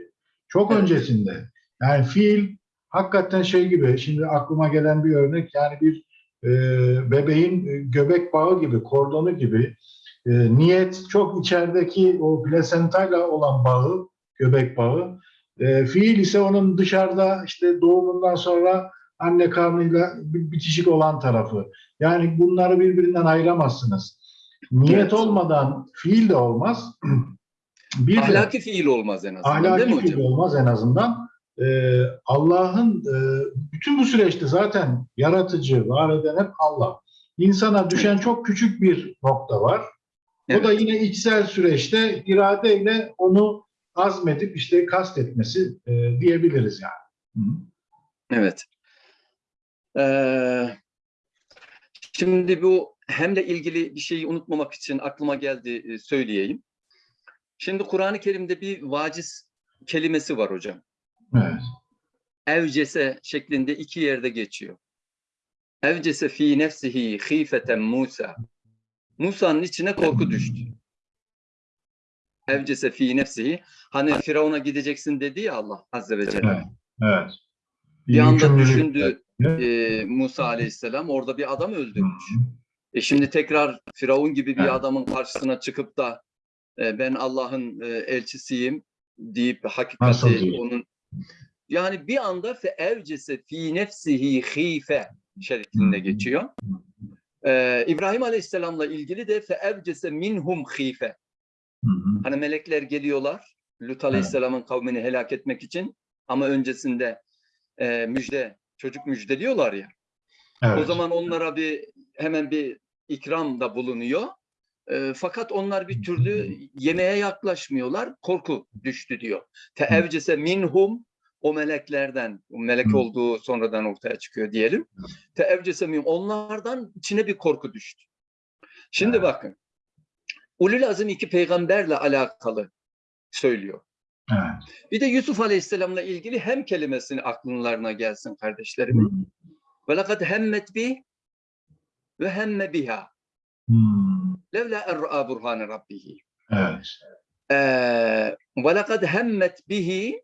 Çok Evet. öncesinde. Yani fiil hakikaten şey gibi, şimdi aklıma gelen bir örnek yani bir e, bebeğin göbek bağı gibi, kordonu gibi e, niyet çok içerideki o plasentayla olan bağı, göbek bağı. E, fiil ise onun dışarıda işte doğumundan sonra anne karnıyla bi- bitişik olan tarafı. Yani bunları birbirinden ayıramazsınız. Niyet Evet. olmadan fiil de olmaz. Bir de Ahlaki fiil olmaz en azından değil ahlaki mi fiil hocam? olmaz en azından. Ee, Allah'ın e, bütün bu süreçte zaten yaratıcı, var eden hep Allah. İnsana düşen çok küçük bir nokta var. O da yine içsel süreçte iradeyle onu azmedip işte kastetmesi e, diyebiliriz yani. Hı. Evet. Ee, şimdi bu hemle ilgili bir şeyi unutmamak için aklıma geldi e, söyleyeyim. Şimdi Kur'an-ı Kerim'de bir vaciz kelimesi var hocam. Evet. Evcese şeklinde iki yerde geçiyor. Evcese fi nefsihi khifeten Musa. Musa'nın içine korku düştü. Evcese fi nefsihi. Hani Firavun'a gideceksin dedi ya Allah Azze ve Celle. Evet. Evet. Bir anda düşündü e, Musa Aleyhisselam orada bir adam öldürmüş. E şimdi tekrar Firavun gibi bir adamın karşısına çıkıp da e, ben Allah'ın e, elçisiyim deyip hakikati onun yani bir anda fe evcese fi nefsihi hife şeklinde geçiyor. E, İbrahim Aleyhisselam'la ilgili de fe evcese minhum hife. Hani melekler geliyorlar Lut Aleyhisselam'ın kavmini helak etmek için ama öncesinde e, müjde çocuk müjdeliyorlar ya. Evet. O zaman onlara bir hemen bir ikram da bulunuyor. E, fakat onlar bir türlü yemeğe yaklaşmıyorlar. Korku düştü diyor. Teevcese minhum o meleklerden, o melek olduğu sonradan ortaya çıkıyor diyelim. Teevcese minhum onlardan içine bir korku düştü. Şimdi Evet. bakın. Ulul azim iki peygamberle alakalı söylüyor. Evet. Bir de Yusuf Aleyhisselam'la ilgili hem kelimesini aklınlarına gelsin hı. Ve lekad hemmet bi ve hemme biha. Hı. Levla er'a burhane rabbihi. Evet. Ee, ve lekad hemmet bihi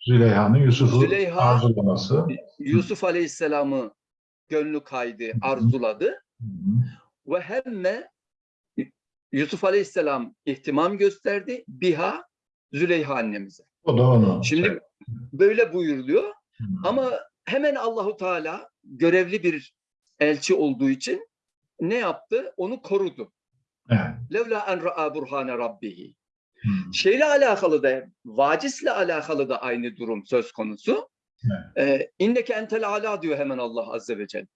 Züleyha'nın Yusuf'u Züleyha- arzulaması. Yusuf Aleyhisselam'ı gönlü kaydı, arzuladı. Ve hemme Yusuf Aleyhisselam ihtimam gösterdi biha Züleyha annemize. O da onu. Şimdi böyle buyuruluyor. Hı. Ama hemen Allahu Teala görevli bir elçi olduğu için ne yaptı? Onu korudu. Evet. Levla en ra'a burhane rabbihi. Hı. Şeyle alakalı da, vacisle alakalı da aynı durum söz konusu. Ee, İnneke entel ala diyor hemen Allah Azze ve Celle.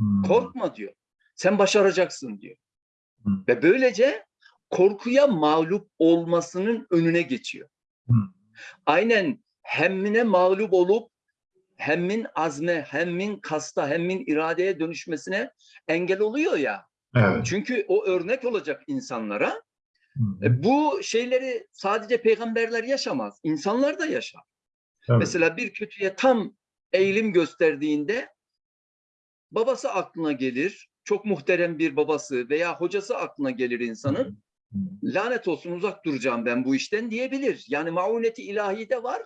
Hı. Korkma diyor. Sen başaracaksın diyor. Hı. Ve böylece korkuya mağlup olmasının önüne geçiyor. Aynen hemmine mağlup olup hemmin azme, hemmin kasta, hemmin iradeye dönüşmesine engel oluyor ya. Evet. Çünkü o örnek olacak insanlara. Hı. E, Bu şeyleri sadece peygamberler yaşamaz. insanlar da yaşar. Tabii. Mesela bir kötüye tam eğilim gösterdiğinde babası aklına gelir. Çok muhterem bir babası veya hocası aklına gelir insanın. Hı. Lanet olsun uzak duracağım ben bu işten diyebilir. Yani mauneti ilahi de var.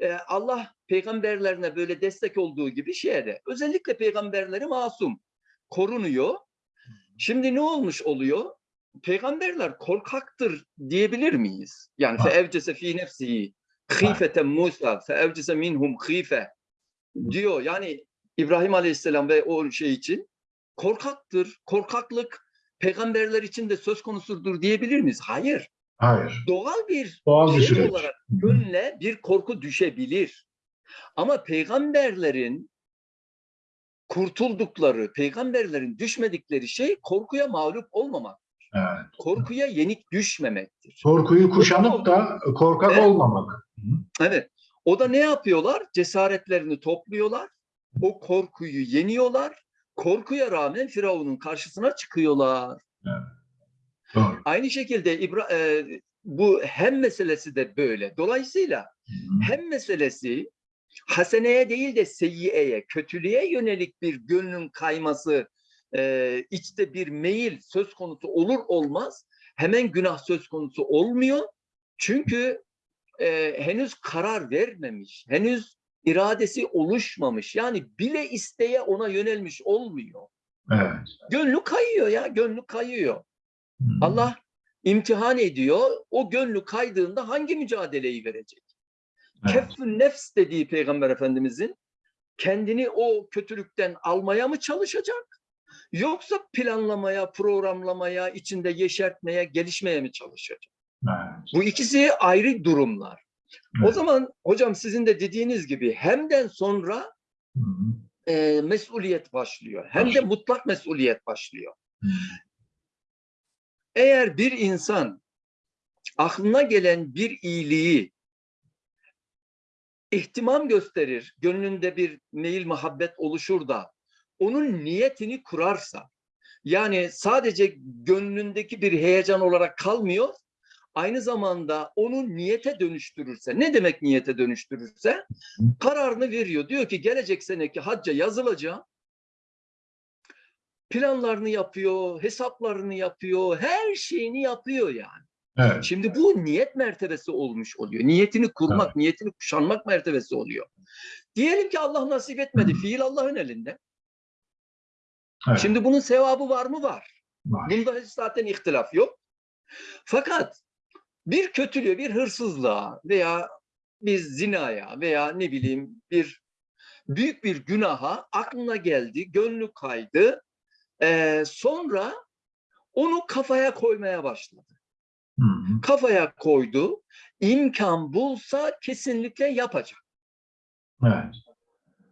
Ee, Allah peygamberlerine böyle destek olduğu gibi şeye. Özellikle peygamberleri masum. Korunuyor. Şimdi ne olmuş oluyor? Peygamberler korkaktır diyebilir miyiz? Yani Ha. feevcese fi nefsihi khifeten Musa feevcese minhum khife diyor. Yani İbrahim Aleyhisselam ve o şey için korkaktır. Korkaklık peygamberler için de söz konusudur diyebilir miyiz? Hayır. Hayır. Doğal bir Doğal bir şey süreç. olarak gönle bir korku düşebilir. Ama peygamberlerin kurtuldukları, peygamberlerin düşmedikleri şey korkuya mağlup olmamak, Evet. korkuya yenik düşmemektir. Korkuyu kuşanıp da korkak Evet. olmamak. Evet. O da ne yapıyorlar? Cesaretlerini topluyorlar. O korkuyu yeniyorlar. Korkuya rağmen Firavun'un karşısına çıkıyorlar. Doğru. Aynı şekilde İbra e, bu hem meselesi de böyle. Dolayısıyla Hı hı. hem meselesi haseneye değil de seyyiye, kötülüğe yönelik bir gönlün kayması, e, içte bir meyil söz konusu olur olmaz hemen günah söz konusu olmuyor. Çünkü e, henüz karar vermemiş, henüz iradesi oluşmamış. Yani bile isteye ona yönelmiş olmuyor. Evet. Gönlü kayıyor ya, gönlü kayıyor. Hı. Allah imtihan ediyor. O gönlü kaydığında hangi mücadeleyi verecek? Evet. Keffün nefs dediği Peygamber Efendimizin kendini o kötülükten almaya mı çalışacak? Yoksa planlamaya, programlamaya, içinde yeşertmeye, gelişmeye mi çalışacak? Evet. Bu ikisi ayrı durumlar. O zaman hocam sizin de dediğiniz gibi hemden sonra Hı hı. e, mesuliyet başlıyor. Hem de mutlak mesuliyet başlıyor. Hı. Eğer bir insan aklına gelen bir iyiliği ihtimam gösterir, gönlünde bir meyil muhabbet oluşur da onun niyetini kurarsa yani sadece gönlündeki bir heyecan olarak kalmıyor aynı zamanda onu niyete dönüştürürse ne demek niyete dönüştürürse kararını veriyor. Diyor ki gelecek seneki hacca yazılacağım. Planlarını yapıyor, hesaplarını yapıyor, her şeyini yapıyor yani. Evet. Şimdi bu niyet mertebesi olmuş oluyor. Niyetini kurmak, niyetini kuşanmak mertebesi oluyor. Diyelim ki Allah nasip etmedi. Fiil Allah'ın elinde. evet. Şimdi bunun sevabı var mı? Var. Var. Bunda hiç zaten ihtilaf yok. Fakat bir kötülüğe, bir hırsızlığa veya bir zinaya veya ne bileyim bir büyük bir günaha aklına geldi, gönlü kaydı. Ee, sonra onu kafaya koymaya başladı. Hı hı. Kafaya koydu. imkan bulsa kesinlikle yapacak. Evet.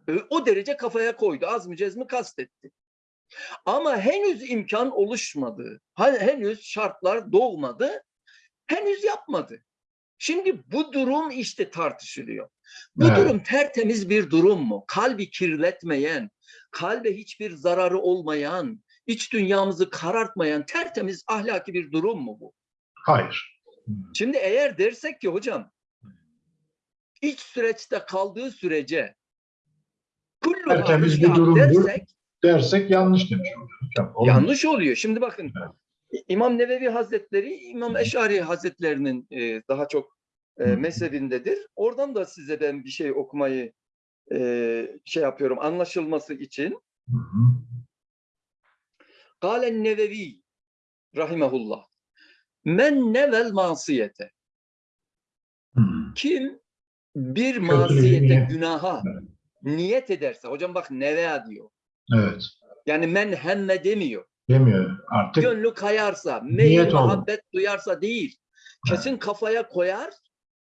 Ee, O derece kafaya koydu. Az mı cez mi kastetti. Ama henüz imkan oluşmadı. Henüz şartlar doğmadı. Henüz yapmadı. Şimdi bu durum işte tartışılıyor. Bu Evet. durum tertemiz bir durum mu? Kalbi kirletmeyen, kalbe hiçbir zararı olmayan, iç dünyamızı karartmayan tertemiz ahlaki bir durum mu bu? Hayır. Şimdi eğer dersek ki hocam iç süreçte kaldığı sürece Tertemiz bir durumdur. dersek Dersek yanlış demiş hocam. Olmaz. yanlış oluyor. Şimdi bakın Evet. İmam Nevevi Hazretleri İmam Eşari Hazretlerinin e, daha çok e, mezhebindedir. Oradan da size ben bir şey okumayı e, şey yapıyorum anlaşılması için. Kalen Nevevi rahimehullah. Men nevel masiyete. Kim bir masiyete, günaha niyet ederse, hocam bak neve diyor. Evet. Yani men hemme demiyor. Demiyor artık. Gönlü kayarsa, meyil Niyet olur. muhabbet duyarsa değil. Kesin kafaya koyar,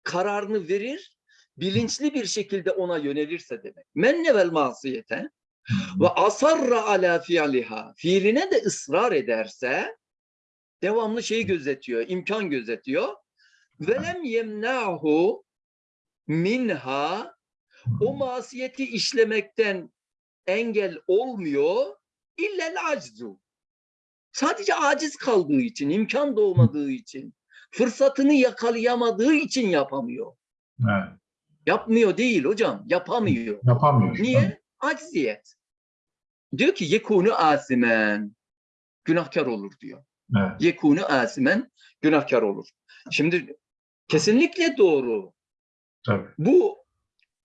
kararını verir, bilinçli bir şekilde ona yönelirse demek. Men nevel masiyete ve asarra ala fi'liha. Fiiline de ısrar ederse devamlı şeyi gözetiyor, imkan gözetiyor. Velem yemnahu minha o masiyeti işlemekten engel olmuyor illel aczu. Sadece aciz kaldığı için, imkan doğmadığı için, fırsatını yakalayamadığı için yapamıyor. Evet. Yapmıyor değil hocam, yapamıyor. Yapamıyor. Niye? Acziyet. Diyor ki yekunu asimen. Günahkar olur diyor. Evet. Yekunu asimen günahkar olur. Şimdi kesinlikle doğru. Tabii. Bu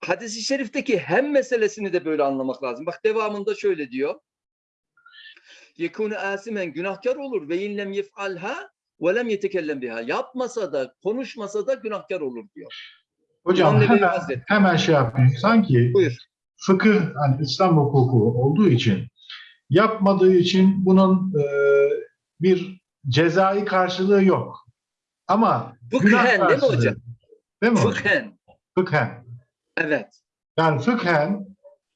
hadisi şerifteki hem meselesini de böyle anlamak lazım. Bak devamında şöyle diyor. Yekunu asimen günahkar olur ve inlem yef'alha ve lem yetekellem biha. Yapmasa da konuşmasa da günahkar olur diyor. Hocam hemen, hemen şey yapayım. Sanki Buyur. fıkıh, hani İslam hukuku olduğu için yapmadığı için bunun e, bir cezai karşılığı yok. Ama Fıkhen değil mi hocam? Değil mi? Fıkhen. Fıkhen. Evet. Yani fıkhen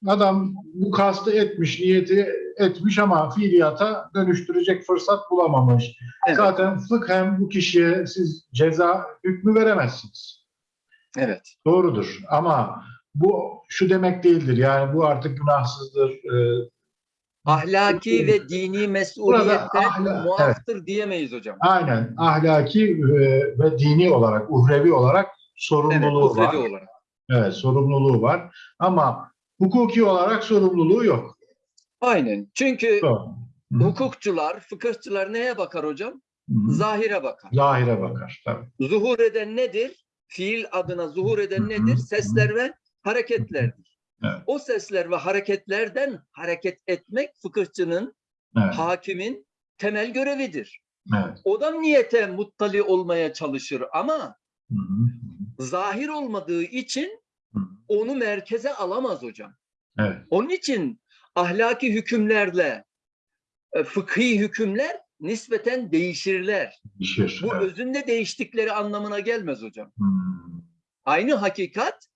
adam bu kastı etmiş, niyeti etmiş ama fiiliyata dönüştürecek fırsat bulamamış. Evet. Zaten fıkhen bu kişiye siz ceza hükmü veremezsiniz. Evet. Doğrudur ama bu şu demek değildir. Yani bu artık günahsızdır. Ee, Ahlaki ve dini mesuliyette ahla- muaftır diyemeyiz hocam. aynen ahlaki e, ve dini olarak, uhrevi olarak Evet, sorumluluğu var. uhrevi olarak. Evet, sorumluluğu var. Ama hukuki olarak sorumluluğu yok. Aynen. Çünkü Doğru. Hı. hukukçular, fıkıhçılar neye bakar hocam? Hı. Zahire bakar. Zahire bakar. Tabii. Zuhur eden nedir? Fiil adına zuhur eden nedir? Sesler ve hareketlerdir. Evet. O sesler ve hareketlerden hareket etmek fıkıhçının, Evet, hakimin temel görevidir. evet. O da niyete muttali olmaya çalışır ama Hı hı. zahir olmadığı için Hı. onu merkeze alamaz hocam. Evet. Onun için ahlaki hükümlerle e, fıkhi hükümler nispeten değişirler. Değişir. Bu Evet. özünde değiştikleri anlamına gelmez hocam. Hı. Aynı hakikat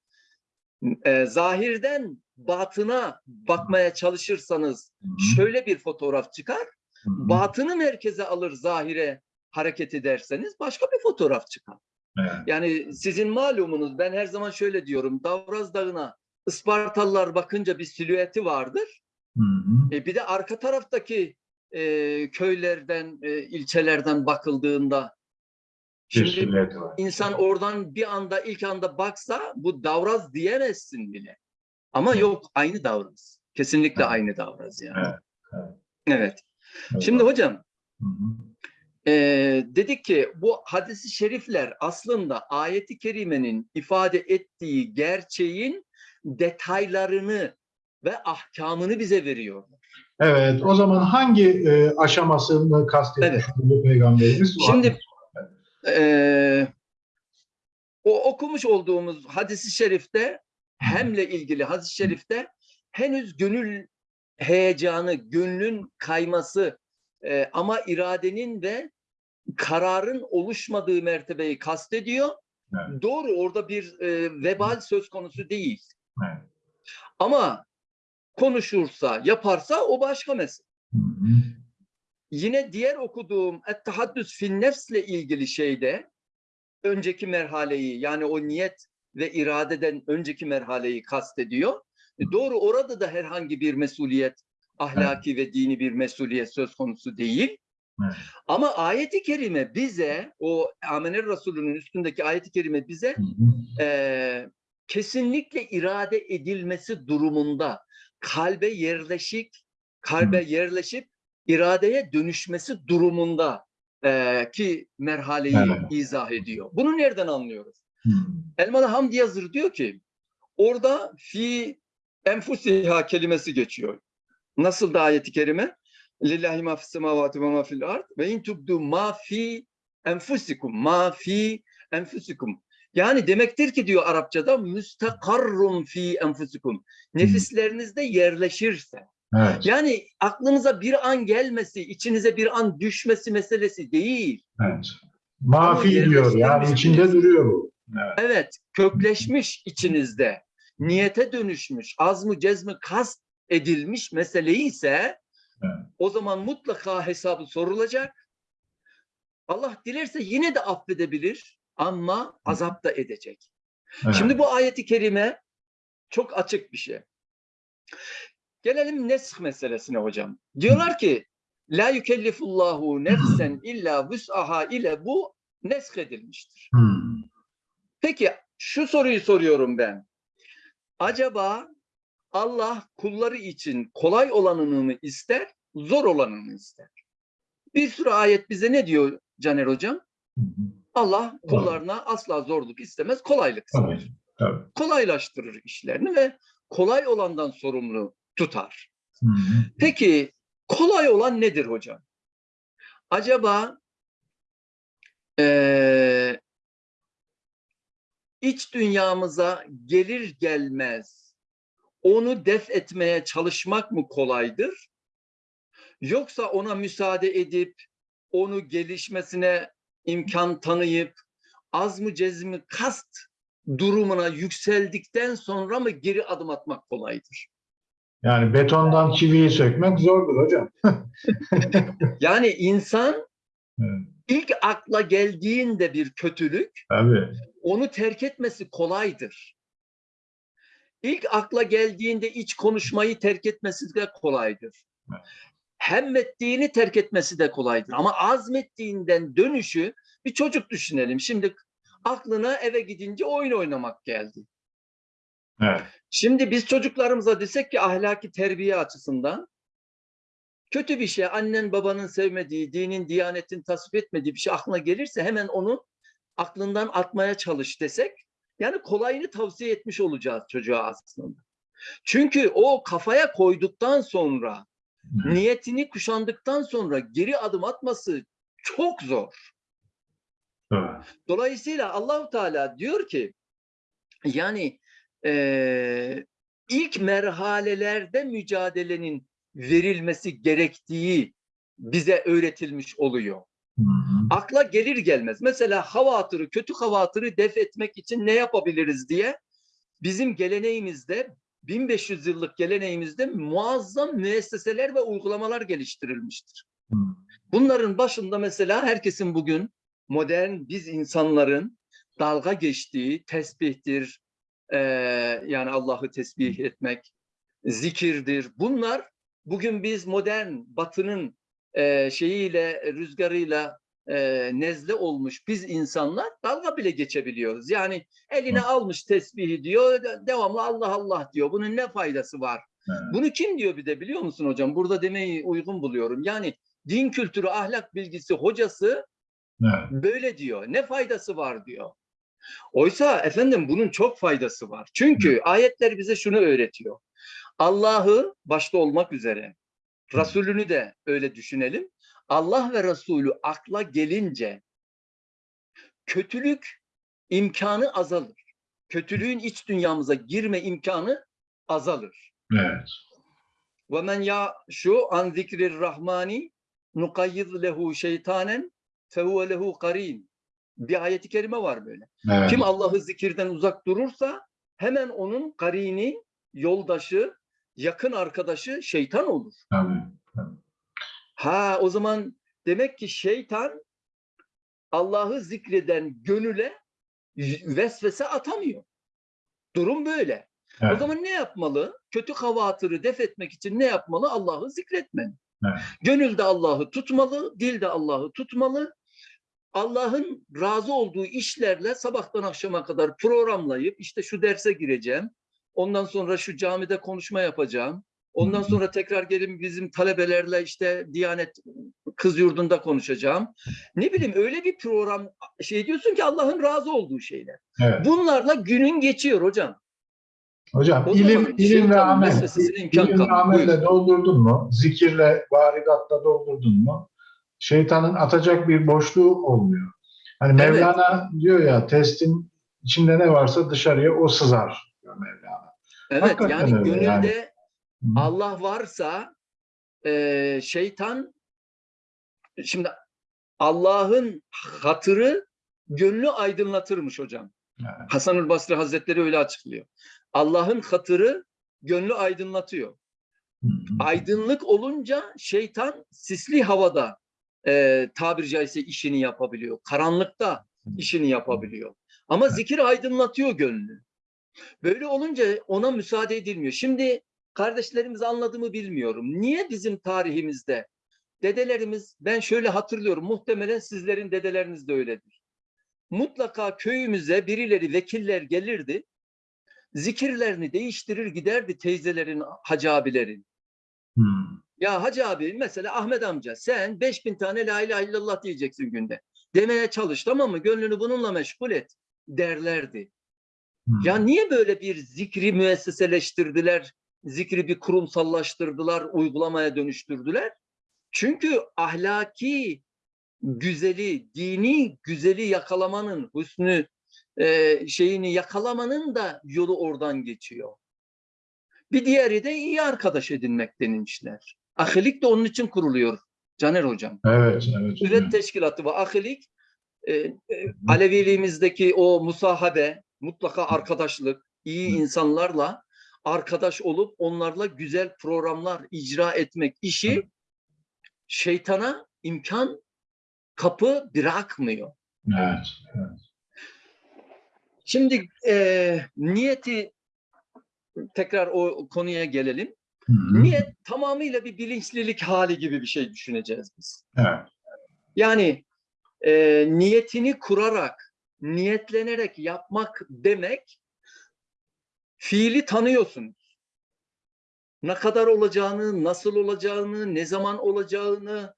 e, zahirden batına bakmaya çalışırsanız Hı. şöyle bir fotoğraf çıkar. Hı. Batını merkeze alır zahire hareket ederseniz başka bir fotoğraf çıkar. Evet. Yani sizin malumunuz ben her zaman şöyle diyorum. Davraz Dağı'na Ispartalılar bakınca bir silüeti vardır. Hı hı. E, bir de arka taraftaki e, köylerden, e, ilçelerden bakıldığında şimdi insan oradan bir anda ilk anda baksa bu Davraz diyemezsin bile. Ama Evet. yok aynı Davraz. Kesinlikle Evet. aynı Davraz yani. Evet, evet. Evet. Evet. Şimdi hocam Hı hı. e, dedik ki bu hadisi şerifler aslında ayeti kerimenin ifade ettiği gerçeğin detaylarını ve ahkamını bize veriyor. Evet, o zaman hangi e, aşamasını kastetmiş Evet. bu peygamberimiz? Şimdi e, o okumuş olduğumuz hadisi şerifte hemle ilgili hadis-i şerifte henüz gönül heyecanı, gönlün kayması e, ama iradenin ve kararın oluşmadığı mertebeyi kastediyor. Evet. Doğru orada bir e, vebal söz konusu değil. Evet. Ama konuşursa, yaparsa o başka mesele. Hı hı. Yine diğer okuduğum Et-Tahaddüs fin Nefs'le ilgili şeyde önceki merhaleyi yani o niyet ve iradeden önceki merhaleyi kastediyor. E, Doğru orada da herhangi bir mesuliyet, ahlaki ve dini bir mesuliyet söz konusu değil. Evet. Ama ayeti kerime bize, o Amener Resulü'nün üstündeki ayeti kerime bize Hı hı. e, kesinlikle irade edilmesi durumunda kalbe yerleşik, kalbe yerleşip iradeye dönüşmesi durumunda e, ki merhaleyi Evet. izah ediyor. Bunu nereden anlıyoruz? Hı. Elmalı Hamdi Yazır diyor ki orada fi enfusiha kelimesi geçiyor. Nasıl da ayeti kerime? Lillahi ma fis semavati ve ma fil ard ve in tubdu ma fi enfusikum ma fi enfusikum. Yani demektir ki diyor Arapçada müstakarrum fi enfusikum. Nefislerinizde yerleşirse. Evet, Yani aklınıza bir an gelmesi, içinize bir an düşmesi meselesi değil. evet. Mafi Ama diyor, yani içinde duruyor bu. Evet. Evet, kökleşmiş içinizde, niyete dönüşmüş, azmı cezmi kast edilmiş meseleyi ise Evet. o zaman mutlaka hesabı sorulacak. Allah dilerse yine de affedebilir ama azap da edecek. Evet. Şimdi bu ayeti kerime çok açık bir şey. Gelelim nesh meselesine hocam. Diyorlar ki la yükellifullahu nefsen illa vus'aha ile bu nesk edilmiştir. Hı. Peki şu soruyu soruyorum ben. Acaba Allah kulları için kolay olanını mı ister, zor olanını mı ister? Bir sürü ayet bize ne diyor Caner hocam? Hı hı. Allah kullarına asla zorluk istemez, kolaylık ister. Tabii, tabii. Kolaylaştırır işlerini ve kolay olandan sorumlu tutar. Hı hı. Peki kolay olan nedir hocam? Acaba eee, iç dünyamıza gelir gelmez onu def etmeye çalışmak mı kolaydır? Yoksa ona müsaade edip onu gelişmesine imkan tanıyıp az mı cezmi kast durumuna yükseldikten sonra mı geri adım atmak kolaydır? Yani betondan çiviyi sökmek zordur hocam. Yani insan Evet. ilk akla geldiğinde bir kötülük Tabii. onu terk etmesi kolaydır. İlk akla geldiğinde iç konuşmayı terk etmesi de kolaydır. Evet. Hemmettiğini terk etmesi de kolaydır. Ama azmettiğinden dönüşü bir çocuk düşünelim. Şimdi aklına eve gidince oyun oynamak geldi. Evet. Şimdi biz çocuklarımıza desek ki ahlaki terbiye açısından kötü bir şey, annen babanın sevmediği, dinin, diyanetin tasvip etmediği bir şey aklına gelirse hemen onu aklından atmaya çalış desek, yani kolayını tavsiye etmiş olacağız çocuğa aslında. Çünkü o kafaya koyduktan sonra. Niyetini kuşandıktan sonra geri adım atması çok zor. Evet. Dolayısıyla Allahu Teala diyor ki yani eee, ilk merhalelerde mücadelenin verilmesi gerektiği bize öğretilmiş oluyor. Hı hı. Akla gelir gelmez. Mesela havatırı, kötü havatırı def etmek için ne yapabiliriz diye bizim geleneğimizde 1500 yıllık geleneğimizde muazzam müesseseler ve uygulamalar geliştirilmiştir. Hı. Bunların başında mesela herkesin bugün modern biz insanların dalga geçtiği tesbihtir, eee, yani Allah'ı tesbih etmek, zikirdir. Bunlar bugün biz modern batının eee, şeyiyle, rüzgarıyla eee, nezle olmuş biz insanlar dalga bile geçebiliyoruz. Yani eline almış tesbihi diyor, de- devamlı Allah Allah diyor. Bunun ne faydası var? Evet. Bunu kim diyor bir de biliyor musun hocam? Burada demeyi uygun buluyorum. Yani din kültürü, ahlak bilgisi hocası Evet. böyle diyor. Ne faydası var diyor. Oysa efendim bunun çok faydası var. Çünkü ayetler bize şunu öğretiyor. Allah'ı başta olmak üzere Resulünü de öyle düşünelim. Allah ve Resulü akla gelince kötülük imkanı azalır. Kötülüğün iç dünyamıza girme imkanı azalır. Evet. Ve men ya şu an zikrir rahmani nukayyid lehu şeytanen fehuve lehu karin. Bir ayeti kerime var böyle. Evet. Kim Allah'ı zikirden uzak durursa hemen onun karini, yoldaşı, yakın arkadaşı şeytan olur. Tabii. Ha o zaman demek ki şeytan Allah'ı zikreden gönüle vesvese atamıyor. Durum böyle. O Evet. zaman ne yapmalı? Kötü havatırı def etmek için ne yapmalı? Allah'ı zikretmeli. Evet. Gönülde Allah'ı tutmalı, dilde Allah'ı tutmalı. Allah'ın razı olduğu işlerle sabahtan akşama kadar programlayıp işte şu derse gireceğim. Ondan sonra şu camide konuşma yapacağım. Ondan sonra tekrar gelin bizim talebelerle işte Diyanet kız yurdunda konuşacağım. Ne bileyim öyle bir program şey diyorsun ki Allah'ın razı olduğu şeyler. Evet. Bunlarla günün geçiyor hocam. Hocam O ilim, ilim ve amel. İlim ve amelle doldurdun mu? Zikirle, varidatla doldurdun mu? Şeytanın atacak bir boşluğu olmuyor. Hani Evet. Mevlana diyor ya testin içinde ne varsa dışarıya o sızar diyor Mevlana. Evet Hakikaten yani gönülde yani. Allah varsa e, şeytan şimdi Allah'ın hatırı gönlü aydınlatırmış hocam. Evet. Hasanül Basri Hazretleri öyle açıklıyor. Allah'ın hatırı gönlü aydınlatıyor. Hı hı. Aydınlık olunca şeytan sisli havada e, tabiri caizse işini yapabiliyor. Karanlıkta işini yapabiliyor. Ama zikir aydınlatıyor gönlü. Böyle olunca ona müsaade edilmiyor. Şimdi kardeşlerimiz anladı mı bilmiyorum. Niye bizim tarihimizde dedelerimiz ben şöyle hatırlıyorum muhtemelen sizlerin dedeleriniz de öyledir. Mutlaka köyümüze birileri vekiller gelirdi. Zikirlerini değiştirir giderdi teyzelerin, hacı abilerin. Hı. Ya hacı abi mesela Ahmet amca sen 5000 tane la ilahe illallah diyeceksin günde. Demeye çalış tamam mı? Gönlünü bununla meşgul et derlerdi. Hı. Ya niye böyle bir zikri müesseseleştirdiler? Zikri bir kurumsallaştırdılar, uygulamaya dönüştürdüler? Çünkü ahlaki güzeli, dini güzeli yakalamanın, hüsnü e, şeyini yakalamanın da yolu oradan geçiyor. Bir diğeri de iyi arkadaş edinmek denilmişler. Ahilik de onun için kuruluyor Caner Hocam. Evet, evet. Üret Teşkilatı ve ahilik e, e, Aleviliğimizdeki o musahabe, mutlaka arkadaşlık, iyi insanlarla arkadaş olup onlarla güzel programlar icra etmek işi şeytana imkan kapı bırakmıyor. Evet, evet. Şimdi e, niyeti tekrar o konuya gelelim. Hı hı. Niyet tamamıyla bir bilinçlilik hali gibi bir şey düşüneceğiz biz. Evet. Yani e, niyetini kurarak, niyetlenerek yapmak demek fiili tanıyorsunuz. Ne kadar olacağını, nasıl olacağını, ne zaman olacağını,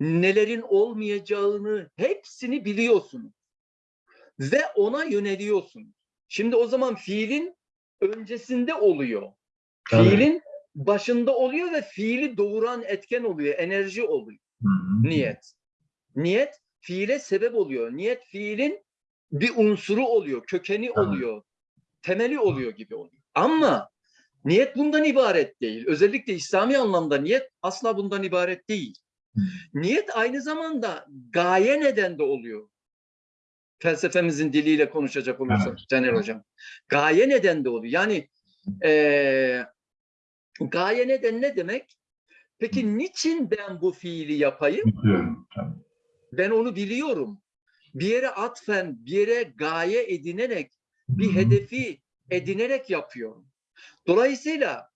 nelerin olmayacağını hepsini biliyorsunuz. Ve ona yöneliyorsunuz. Şimdi o zaman fiilin öncesinde oluyor. Tabii. Fiilin başında oluyor ve fiili doğuran etken oluyor, enerji oluyor. Hı hı. Niyet. Niyet fiile sebep oluyor. Niyet fiilin bir unsuru oluyor, kökeni oluyor, temeli oluyor gibi oluyor. Ama niyet bundan ibaret değil. Özellikle İslami anlamda niyet asla bundan ibaret değil. Niyet aynı zamanda gaye neden de oluyor. Felsefemizin diliyle konuşacak olursak Evet. Caner Hocam. Gaye neden de oluyor. Yani eee gaye neden ne demek? Peki niçin ben bu fiili yapayım? Biliyorum. Ben onu biliyorum. bir yere atfen, bir yere gaye edinerek, bir hedefi edinerek yapıyorum. Dolayısıyla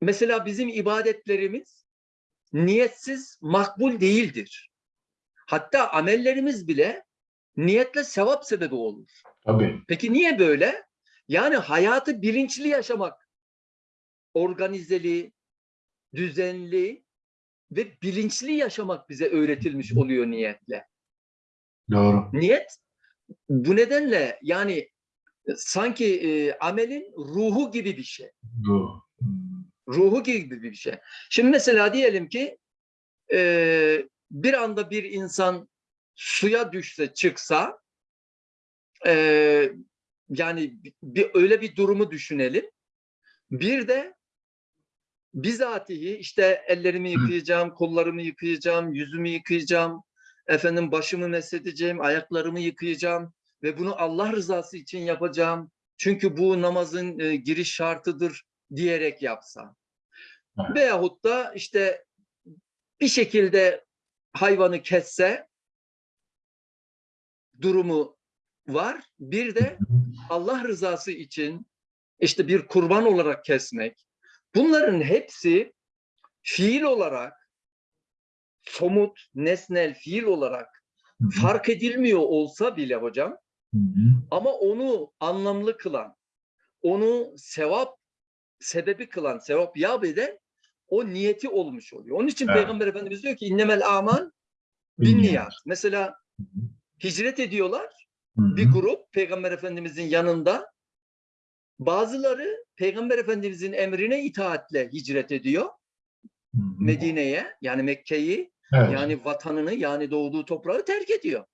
mesela bizim ibadetlerimiz niyetsiz makbul değildir. Hatta amellerimiz bile niyetle sevap sebebi olur. Tabii. Peki niye böyle? Yani hayatı bilinçli yaşamak, organizeli, düzenli ve bilinçli yaşamak bize öğretilmiş oluyor niyetle. Doğru. Niyet bu nedenle yani e, sanki e, amelin ruhu gibi bir şey. Doğru. Ruhu gibi bir şey. Şimdi mesela diyelim ki e, bir anda bir insan suya düşse çıksa e, yani bir öyle bir durumu düşünelim. Bir de bizatihi işte ellerimi yıkayacağım, kollarımı yıkayacağım, yüzümü yıkayacağım, efendim başımı mesedeceğim, ayaklarımı yıkayacağım ve bunu Allah rızası için yapacağım. Çünkü bu namazın e, giriş şartıdır diyerek yapsa. Evet. Veyahut da işte bir şekilde hayvanı kesse durumu var. Bir de Allah rızası için işte bir kurban olarak kesmek. Bunların hepsi fiil olarak somut, nesnel fiil olarak Hı hı. fark edilmiyor olsa bile hocam Hı hı. ama onu anlamlı kılan, onu sevap sebebi kılan, sevap yap eden o niyeti olmuş oluyor. Onun için Evet. Peygamber Efendimiz diyor ki innemel amal bin niyat. Mesela Hı hı. hicret ediyorlar. Hı hı. bir grup Peygamber Efendimizin yanında. Bazıları Peygamber Efendimizin emrine itaatle hicret ediyor. Medine'ye yani Mekke'yi Evet. yani vatanını yani doğduğu toprağı terk ediyor.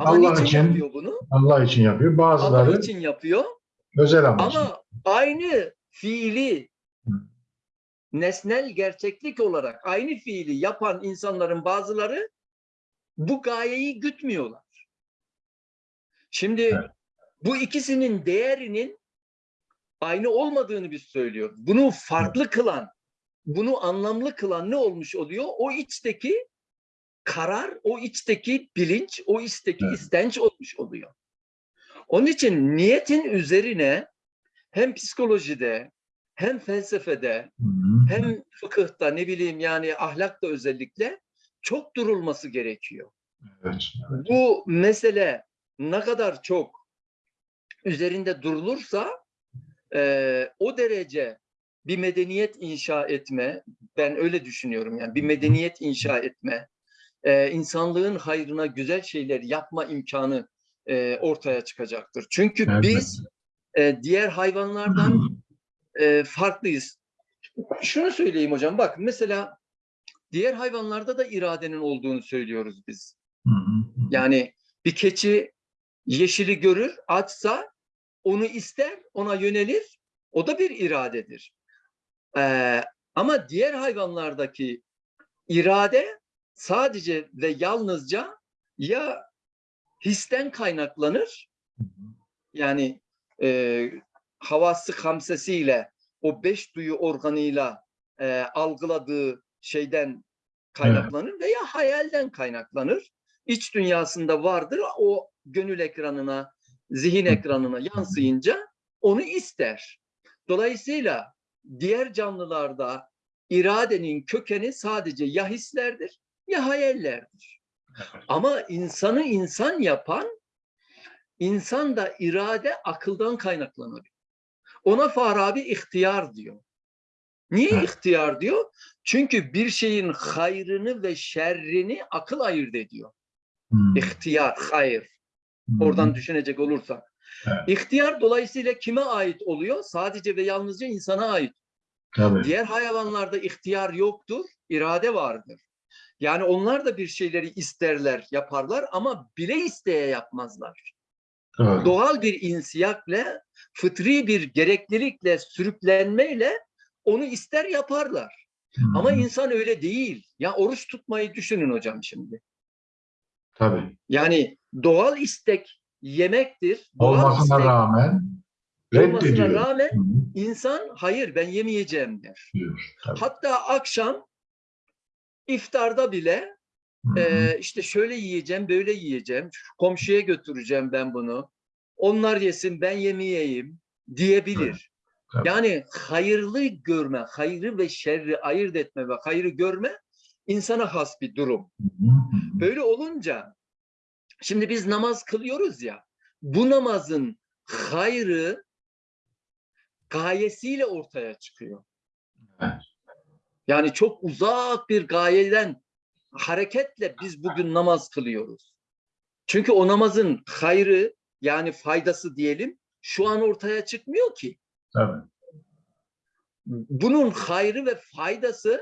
Ama Allah niçin için- yapıyor bunu? Allah için yapıyor. Bazıları Allah için yapıyor özel amaçlı. ama aynı fiili nesnel gerçeklik olarak aynı fiili yapan insanların bazıları bu gayeyi gütmüyorlar. Şimdi Evet. bu ikisinin değerinin aynı olmadığını biz söylüyoruz. Bunu farklı kılan, bunu anlamlı kılan ne olmuş oluyor? O içteki karar, o içteki bilinç, o içteki Evet. istenç olmuş oluyor. Onun için niyetin üzerine hem psikolojide, hem felsefede, Hı hı. hem fıkıhta ne bileyim yani ahlakta özellikle çok durulması gerekiyor. Evet. Bu mesele ne kadar çok üzerinde durulursa eee, o derece bir medeniyet inşa etme, ben öyle düşünüyorum yani bir medeniyet inşa etme, eee, insanlığın hayrına güzel şeyler yapma imkanı eee, ortaya çıkacaktır. Çünkü Evet. biz eee, diğer hayvanlardan eee, farklıyız. Şunu söyleyeyim hocam, bak mesela diğer hayvanlarda da iradenin olduğunu söylüyoruz biz. Yani bir keçi yeşili görür, açsa onu ister, ona yönelir. O da bir iradedir. Ee, ama diğer hayvanlardaki irade sadece ve yalnızca ya histen kaynaklanır, yani e, havası hamsesiyle, o beş duyu organıyla e, algıladığı şeyden kaynaklanır veya hayalden kaynaklanır. İç dünyasında vardır, o gönül ekranına, zihin ekranına yansıyınca onu ister. Dolayısıyla diğer canlılarda iradenin kökeni sadece ya hislerdir ya hayallerdir. Ama insanı insan yapan, insan da irade akıldan kaynaklanır. Ona Farabi ihtiyar diyor. Niye ihtiyar diyor? Çünkü bir şeyin hayrını ve şerrini akıl ayırt ediyor. Hı. İhtiyar, hayır. Hı. Oradan düşünecek olursak. Evet. İhtiyar dolayısıyla kime ait oluyor? Sadece ve yalnızca insana ait. Tabii. Diğer hayvanlarda ihtiyar yoktur, irade vardır. Yani onlar da bir şeyleri isterler, yaparlar ama bile isteye yapmazlar. Doğru. Doğal bir insiyakle, fıtri bir gereklilikle, sürüklenmeyle onu ister yaparlar. Hı Ama insan öyle değil. Ya oruç tutmayı düşünün hocam şimdi. Tabii. Yani doğal istek yemektir. Doğal Olmasına istek rağmen olmasına reddediyor. rağmen Hı hı. insan hayır ben yemeyeceğim der. Diyor. Tabii. Hatta akşam iftarda bile. Ee, işte şöyle yiyeceğim, böyle yiyeceğim, şu komşuya götüreceğim ben bunu. Onlar yesin, ben yemeyeyim diyebilir. Tabii. Yani hayırlı görme, hayrı ve şerri ayırt etme ve hayrı görme insana has bir durum. Böyle olunca şimdi biz namaz kılıyoruz ya bu namazın hayrı gayesiyle ortaya çıkıyor. Evet. Yani çok uzak bir gayeden hareketle biz bugün namaz kılıyoruz. Çünkü o namazın hayrı yani faydası diyelim şu an ortaya çıkmıyor ki. Tabii. Bunun hayrı ve faydası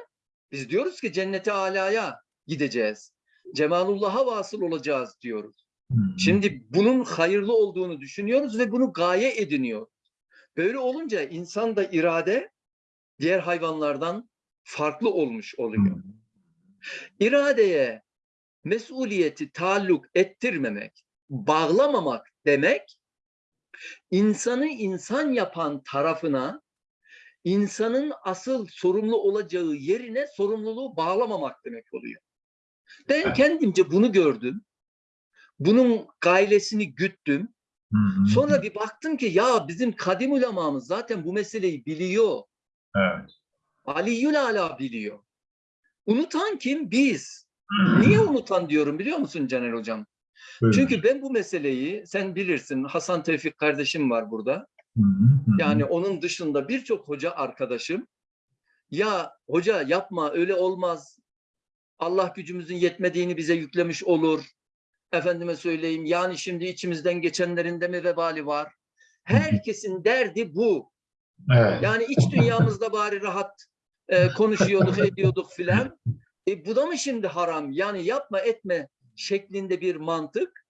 biz diyoruz ki cennete alaya gideceğiz. Cemalullah'a vasıl olacağız diyoruz. Hı. Şimdi bunun hayırlı olduğunu düşünüyoruz ve bunu gaye ediniyor. Böyle olunca insan da irade diğer hayvanlardan farklı olmuş oluyor. İradeye mesuliyeti taalluk ettirmemek, bağlamamak demek insanı insan yapan tarafına insanın asıl sorumlu olacağı yerine sorumluluğu bağlamamak demek oluyor. Ben kendimce bunu gördüm. Bunun gailesini güttüm. Sonra bir baktım ki ya bizim kadim ulemamız zaten bu meseleyi biliyor. Evet. Aliyyül Ala biliyor. Unutan kim? Biz. Niye unutan diyorum biliyor musun Caner Hocam? Buyurun. Çünkü ben bu meseleyi sen bilirsin Hasan Tevfik kardeşim var burada. Hı hı. Yani onun dışında birçok hoca arkadaşım ya hoca yapma öyle olmaz. Allah gücümüzün yetmediğini bize yüklemiş olur. Efendime söyleyeyim yani şimdi içimizden geçenlerin de mi vebali var? Herkesin derdi bu. Evet. Yani iç dünyamızda bari rahat e, konuşuyorduk, ediyorduk filan. E, bu da mı şimdi haram? Yani yapma etme şeklinde bir mantık.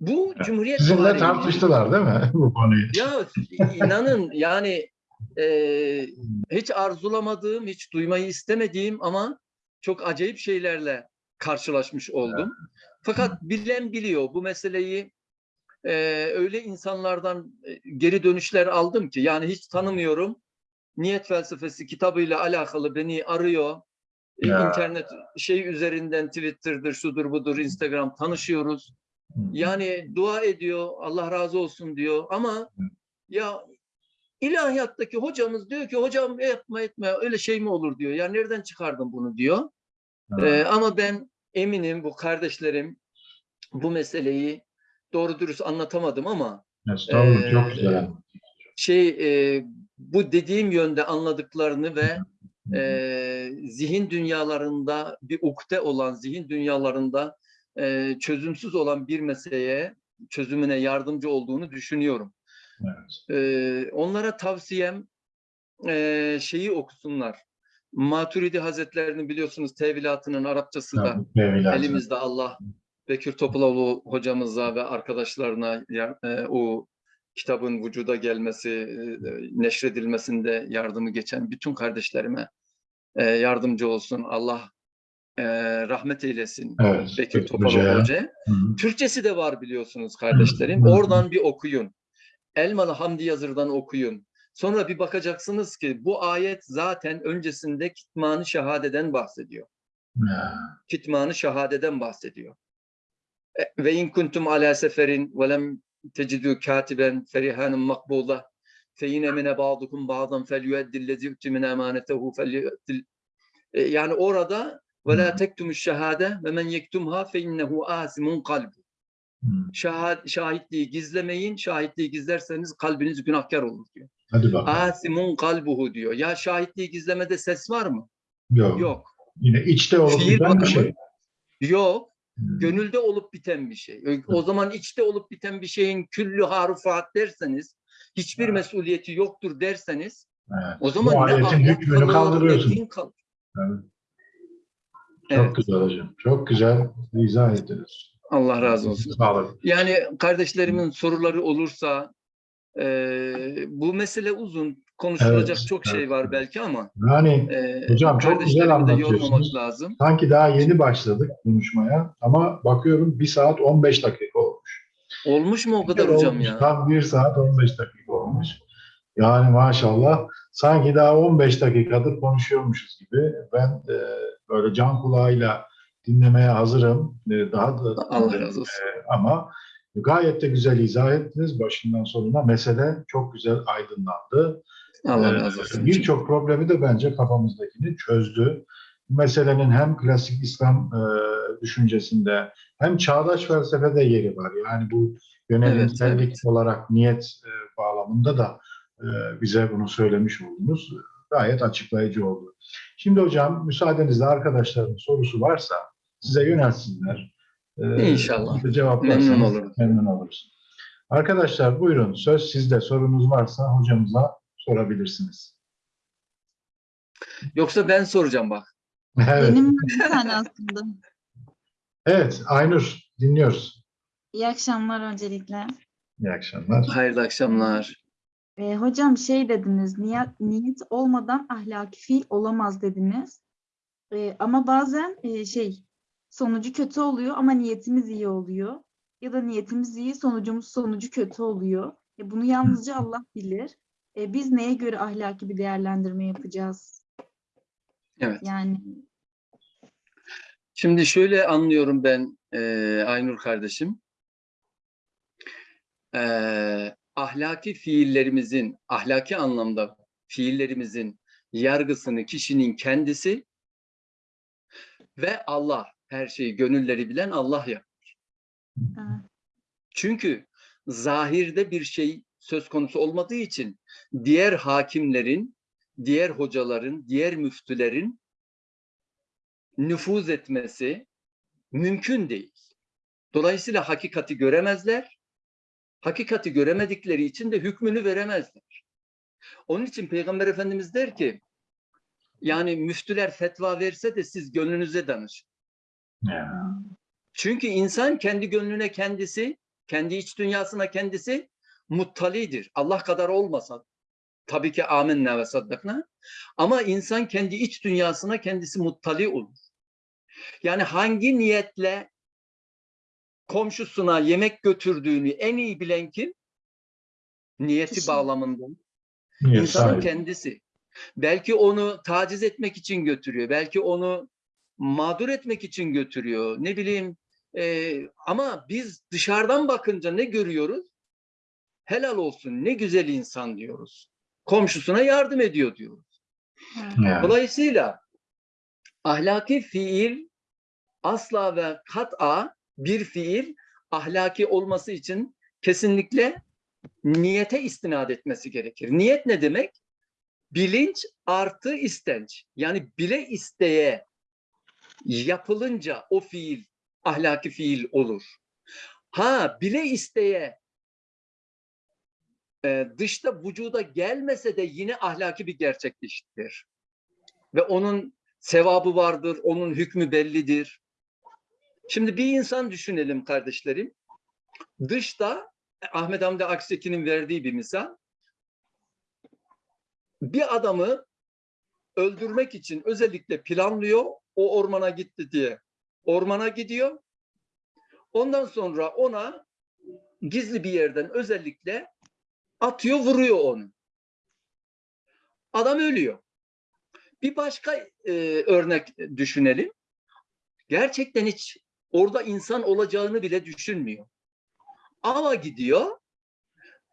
Bu. Cumhuriyet Sizinle tartıştılar değil mi bu konuyu? ya inanın yani e, hiç arzulamadığım, hiç duymayı istemediğim ama çok acayip şeylerle karşılaşmış oldum. Fakat bilen biliyor bu meseleyi e, öyle insanlardan e, geri dönüşler aldım ki yani hiç tanımıyorum. Niyet felsefesi kitabıyla alakalı beni arıyor. E, Ya. internet şey üzerinden Twitter'dır, şudur budur, Instagram tanışıyoruz. Yani dua ediyor, Allah razı olsun diyor ama ya ilahiyattaki hocamız diyor ki hocam yapma etme öyle şey mi olur diyor. Ya nereden çıkardın bunu diyor. Ee, ama ben eminim bu kardeşlerim bu meseleyi doğru dürüst anlatamadım ama Estağfurullah, çok e, güzel. şey e, bu dediğim yönde anladıklarını ve e, zihin dünyalarında bir ukde olan zihin dünyalarında e, çözümsüz olan bir meseleye çözümüne yardımcı olduğunu düşünüyorum. Evet. Ee, onlara tavsiyem e, şeyi okusunlar. Maturidi Hazretlerini biliyorsunuz tevilatının Arapçası da meyveler. elimizde Allah Bekir Topaloğlu hocamıza ve arkadaşlarına e, o kitabın vücuda gelmesi, e, neşredilmesinde yardımı geçen bütün kardeşlerime e, yardımcı olsun. Allah e, rahmet eylesin Evet. Bekir Topaloğlu hı. Türkçesi de var biliyorsunuz kardeşlerim. Hı hı. Oradan bir okuyun. Elmalı Hamdi Yazır'dan okuyun. Sonra bir bakacaksınız ki bu ayet zaten öncesinde kitmanı şehadeden bahsediyor. Ya. Kitmanı şehadeden bahsediyor. E, Ve in kuntum ala seferin ve lem tecidü katiben ferihanun makbula fe in emine ba'dukum ba'dan felyueddillezi yu'ti min emanetehu felyueddil E, yani orada ve la tektumuş şehade ve men yektumha fe innehu asimun kalbu. Şahit, şahitliği gizlemeyin. Şahitliği gizlerseniz kalbiniz günahkar olur diyor. Hadi bakalım. Asimun kalbuhu diyor. Ya şahitliği gizlemede ses var mı? Yok. Yok. Yine içte biten bir şey. Yok. Hı. Gönülde olup biten bir şey. O zaman içte olup biten bir şeyin küllü harufat derseniz, hiçbir Evet. mesuliyeti yoktur derseniz, Evet. o zaman Bu ne hükmünü kaldırıyorsun. kalır. Evet. Çok Evet. güzel hocam. Çok güzel izah ettiniz. Allah razı olsun. Sağ olun. Yani kardeşlerimin soruları olursa, e, bu mesele uzun. Konuşulacak Evet, çok şey evet, var evet. belki ama Yani e, Hocam çok güzel anlatıyorsunuz. lazım. sanki daha yeni başladık konuşmaya ama bakıyorum 1 saat 15 dakika olmuş. Olmuş mu o kadar hocam Olmuş, ya? Tam 1 saat 15 dakika olmuş. Yani maşallah sanki daha 15 dakikadır konuşuyormuşuz gibi. Ben e, böyle can kulağıyla dinlemeye hazırım. E, Daha da Allah razı olsun. ama gayet de güzel izah ettiniz başından sonuna. Mesele çok güzel aydınlandı. Allah Ee, razı olsun. Birçok problemi de bence kafamızdakini çözdü. Bu meselenin hem klasik İslam e, düşüncesinde hem çağdaş felsefede yeri var. Yani bu yönelimsellik Evet, evet. olarak niyet e, bağlamında da e, bize bunu söylemiş oldunuz. Gayet açıklayıcı oldu. Şimdi hocam müsaadenizle arkadaşların sorusu varsa size yönelsinler. Ee, İnşallah. cevaplarsanız Memnun olurum. Memnun oluruz. Arkadaşlar buyurun söz sizde. Sorunuz varsa hocamıza sorabilirsiniz. Yoksa ben soracağım bak. Evet. Benim tane aslında. Evet, Aynur dinliyoruz. İyi akşamlar öncelikle. İyi akşamlar. Hayırlı akşamlar. Ee, hocam şey dediniz, niyet, niyet olmadan ahlaki fiil olamaz dediniz. Ee, ama bazen e, şey sonucu kötü oluyor ama niyetimiz iyi oluyor. Ya da niyetimiz iyi, sonucumuz sonucu kötü oluyor. E, bunu yalnızca Allah bilir. E, biz neye göre ahlaki bir değerlendirme yapacağız? Evet. Yani Şimdi şöyle anlıyorum ben e, Aynur kardeşim. E, ahlaki fiillerimizin, ahlaki anlamda fiillerimizin yargısını kişinin kendisi ve Allah, her şeyi gönülleri bilen Allah ya. e, Çünkü zahirde bir şey söz konusu olmadığı için diğer hakimlerin, diğer hocaların, diğer müftülerin nüfuz etmesi mümkün değil. Dolayısıyla hakikati göremezler. Hakikati göremedikleri için de hükmünü veremezler. Onun için Peygamber Efendimiz der ki, yani müftüler fetva verse de siz gönlünüze danışın. Ya. Çünkü insan kendi gönlüne kendisi, kendi iç dünyasına kendisi muttalidir. Allah kadar olmasa tabii ki amenna ve saddakna ama insan kendi iç dünyasına kendisi muttali olur. Yani hangi niyetle komşusuna yemek götürdüğünü en iyi bilen kim? Niyeti Kişi. bağlamında. Niyet İnsanın sahibi. kendisi. Belki onu taciz etmek için götürüyor. Belki onu mağdur etmek için götürüyor. Ne bileyim e, ama biz dışarıdan bakınca ne görüyoruz? Helal olsun ne güzel insan diyoruz. Komşusuna yardım ediyor diyoruz. e, Ya. Dolayısıyla ahlaki fiil asla ve kat'a bir fiil ahlaki olması için kesinlikle niyete istinad etmesi gerekir. Niyet ne demek? Bilinç artı istenç. Yani bile isteye yapılınca o fiil ahlaki fiil olur. Ha bile isteye e, dışta vücuda gelmese de yine ahlaki bir gerçekleştir. Ve onun sevabı vardır, onun hükmü bellidir. Şimdi bir insan düşünelim kardeşlerim. Dışta Ahmet Hamdi Akseki'nin verdiği bir misal. Bir adamı öldürmek için özellikle planlıyor. O ormana gitti diye. Ormana gidiyor. Ondan sonra ona gizli bir yerden özellikle atıyor, vuruyor onu. Adam ölüyor. Bir başka e, örnek düşünelim. Gerçekten hiç orada insan olacağını bile düşünmüyor. Ava gidiyor.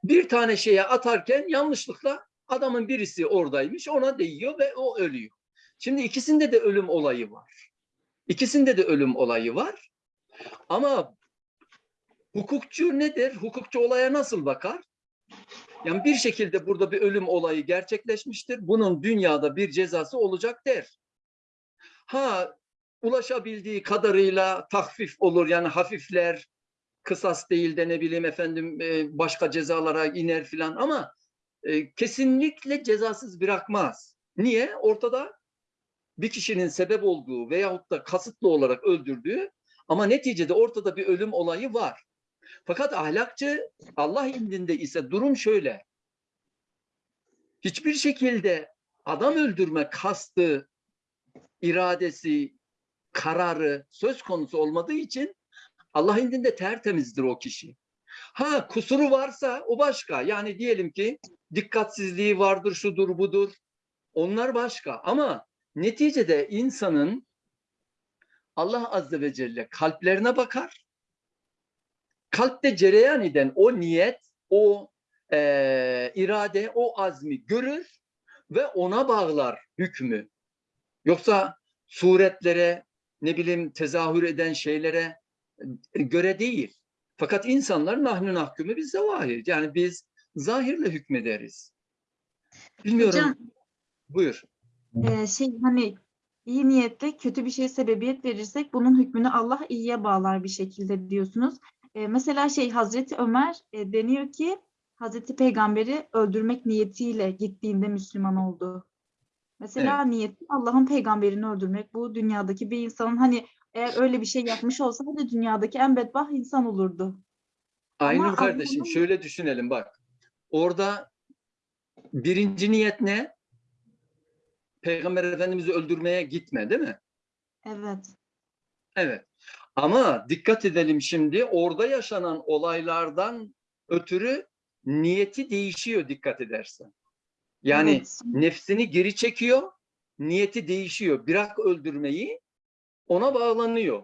Bir tane şeye atarken yanlışlıkla adamın birisi oradaymış. Ona değiyor ve o ölüyor. Şimdi ikisinde de ölüm olayı var. İkisinde de ölüm olayı var. Ama hukukçu nedir? Hukukçu olaya nasıl bakar? Yani bir şekilde burada bir ölüm olayı gerçekleşmiştir. Bunun dünyada bir cezası olacak der. Ha ulaşabildiği kadarıyla tahfif olur yani hafifler kısas değil de ne bileyim efendim e, başka cezalara iner filan ama e, kesinlikle cezasız bırakmaz. Niye? Ortada bir kişinin sebep olduğu veyahut da kasıtlı olarak öldürdüğü ama neticede ortada bir ölüm olayı var. Fakat ahlakçı Allah indinde ise durum şöyle. Hiçbir şekilde adam öldürme kastı, iradesi, kararı söz konusu olmadığı için Allah indinde tertemizdir o kişi. Ha kusuru varsa o başka. Yani diyelim ki dikkatsizliği vardır, şudur budur. Onlar başka. Ama neticede insanın Allah Azze ve Celle kalplerine bakar. Kalpte cereyan eden o niyet, o eee, irade, o azmi görür ve ona bağlar hükmü. Yoksa suretlere, ne bileyim tezahür eden şeylere e, göre değil. Fakat insanlar nahnü nahkümü biz zahir. Yani biz zahirle hükmederiz. Bilmiyorum. Hocam Buyur. E, şey hani iyi niyetle kötü bir şeye sebebiyet verirsek bunun hükmünü Allah iyiye bağlar bir şekilde diyorsunuz. E, mesela şey Hazreti Ömer e, deniyor ki Hazreti Peygamber'i öldürmek niyetiyle gittiğinde Müslüman oldu. Mesela niyeti Allah'ın peygamberini öldürmek. Bu dünyadaki bir insanın hani eğer öyle bir şey yapmış olsaydı dünyadaki en bedbaht insan olurdu. Aynur Ama kardeşim Allah'ın- şöyle düşünelim bak. Orada birinci niyet ne? Peygamber Efendimiz'i öldürmeye gitme değil mi? Evet. Evet. Ama dikkat edelim şimdi orada yaşanan olaylardan ötürü niyeti değişiyor dikkat edersen. Yani evet. nefsini geri çekiyor, niyeti değişiyor. Bırak öldürmeyi, ona bağlanıyor.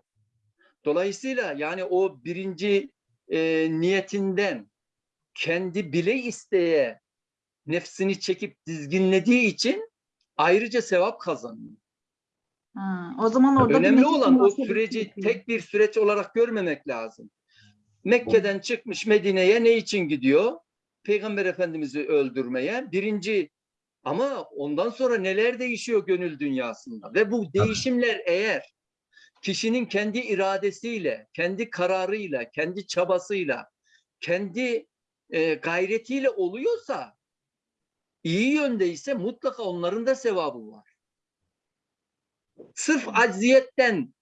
Dolayısıyla yani o birinci e, niyetinden kendi bile isteye nefsini çekip dizginlediği için ayrıca sevap kazanıyor. Ha, o zaman orada Önemli olan o süreci yapıyor. tek bir süreç olarak görmemek lazım. Mekke'den çıkmış Medine'ye ne için gidiyor? Peygamber Efendimiz'i öldürmeye. Birinci ama ondan sonra neler değişiyor gönül dünyasında ve bu değişimler eğer kişinin kendi iradesiyle, kendi kararıyla, kendi çabasıyla, kendi e, gayretiyle oluyorsa iyi yöndeyse mutlaka onların da sevabı var. Sırf acziyetten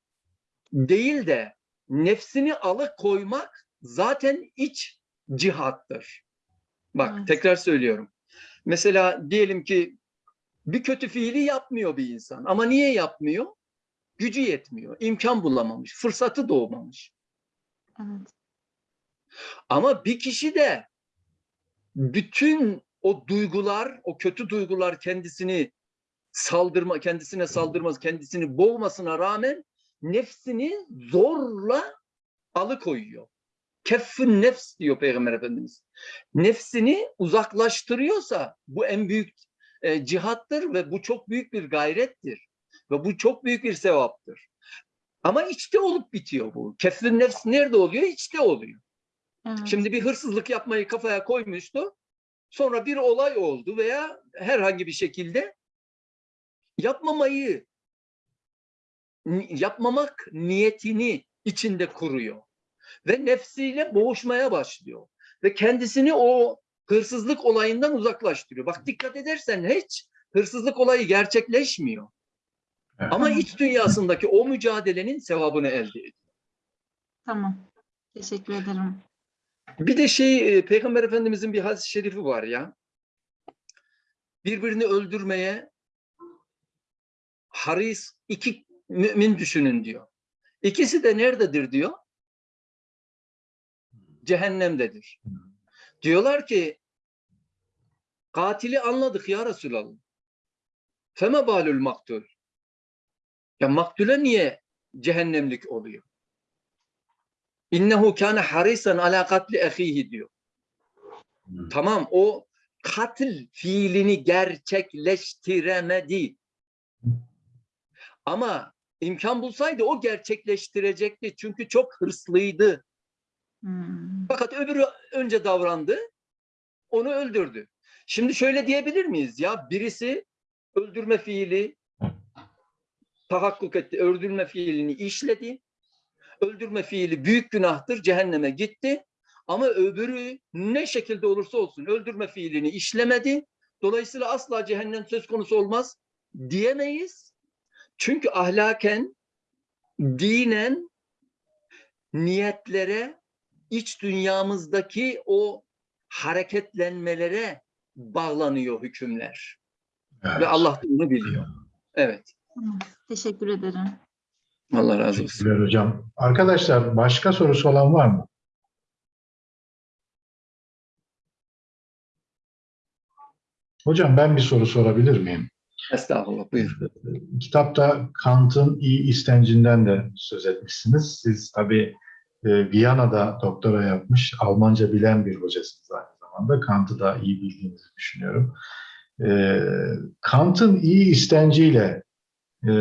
değil de nefsini alıkoymak zaten iç cihattır. Bak Evet. tekrar söylüyorum. Mesela diyelim ki bir kötü fiili yapmıyor bir insan ama niye yapmıyor? Gücü yetmiyor, imkan bulamamış, fırsatı doğmamış. Evet. Ama bir kişi de bütün o duygular, o kötü duygular kendisini saldırma, kendisine saldırmaz, kendisini boğmasına rağmen nefsini zorla alıkoyuyor. Keffün nefs diyor Peygamber Efendimiz. Nefsini uzaklaştırıyorsa bu en büyük e, cihattır ve bu çok büyük bir gayrettir. Ve bu çok büyük bir sevaptır. Ama içte olup bitiyor bu. Keffün nefs nerede oluyor? İçte oluyor. Evet. Şimdi bir hırsızlık yapmayı kafaya koymuştu. Sonra bir olay oldu veya herhangi bir şekilde yapmamayı yapmamak niyetini içinde kuruyor. Ve nefsiyle boğuşmaya başlıyor. Ve kendisini o hırsızlık olayından uzaklaştırıyor. Bak dikkat edersen hiç hırsızlık olayı gerçekleşmiyor. Evet. Ama iç dünyasındaki o mücadelenin sevabını elde ediyor. Tamam. Teşekkür ederim. Bir de şey e, Peygamber Efendimizin bir hadis-i şerifi var ya. Birbirini öldürmeye haris iki mümin düşünün diyor. İkisi de nerededir diyor? Cehennemdedir. Diyorlar ki katili anladık ya Resulallah. Feme balül maktul. Ya maktule niye cehennemlik oluyor? İnnehu kâne harisan ala katli ahihi diyor. Tamam o katil fiilini gerçekleştiremedi. Ama imkan bulsaydı o gerçekleştirecekti. Çünkü çok hırslıydı. Hmm. Fakat öbürü önce davrandı. Onu öldürdü. Şimdi şöyle diyebilir miyiz? Ya birisi öldürme fiili tahakkuk etti. Öldürme fiilini işledi. Öldürme fiili büyük günahtır. Cehenneme gitti. Ama öbürü ne şekilde olursa olsun öldürme fiilini işlemedi. Dolayısıyla asla cehennem söz konusu olmaz diyemeyiz. Çünkü ahlaken, dinen, niyetlere, iç dünyamızdaki o hareketlenmelere bağlanıyor hükümler. Evet. Ve Allah da bunu biliyor. Evet. Teşekkür ederim. Allah razı olsun. Hocam. Arkadaşlar başka sorusu olan var mı? Hocam ben bir soru sorabilir miyim? Estağfurullah buyur. Kitapta Kant'ın iyi istencinden de söz etmişsiniz. Siz tabii e, Viyana'da doktora yapmış, Almanca bilen bir hocasınız aynı zamanda. Kant'ı da iyi bildiğinizi düşünüyorum. E, Kant'ın iyi istenciyle e,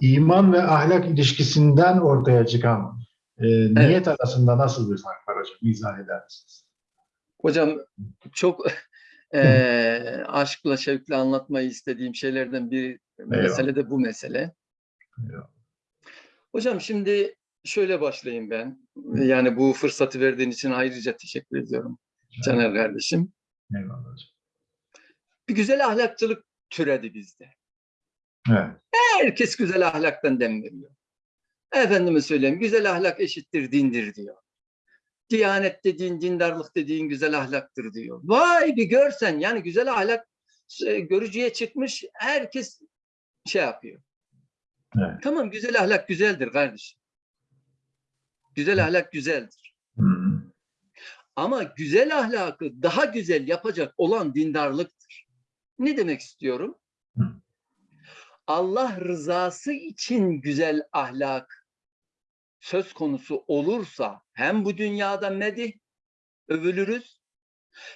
iman ve ahlak ilişkisinden ortaya çıkan e, niyet arasında nasıl bir fark var hocam? İzah eder misiniz? Hocam çok eee aşkla şevkle anlatmayı istediğim şeylerden bir mesele de bu mesele. Eyvallah. Hocam şimdi şöyle başlayayım ben. Yani bu fırsatı verdiğin için ayrıca teşekkür ediyorum Caner kardeşim. Eyvallah hocam. Bir güzel ahlakçılık türedi bizde. Evet. Herkes güzel ahlaktan dem veriyor. Efendime söyleyeyim güzel ahlak eşittir dindir diyor. Diyanet dediğin, dindarlık dediğin güzel ahlaktır diyor. Vay bir görsen yani güzel ahlak e, görücüye çıkmış herkes şey yapıyor. Evet. Tamam güzel ahlak güzeldir kardeşim. Güzel ahlak güzeldir. Hı hı. Ama güzel ahlakı daha güzel yapacak olan dindarlıktır. Ne demek istiyorum? Hı. Allah rızası için güzel ahlak söz konusu olursa hem bu dünyada medih övülürüz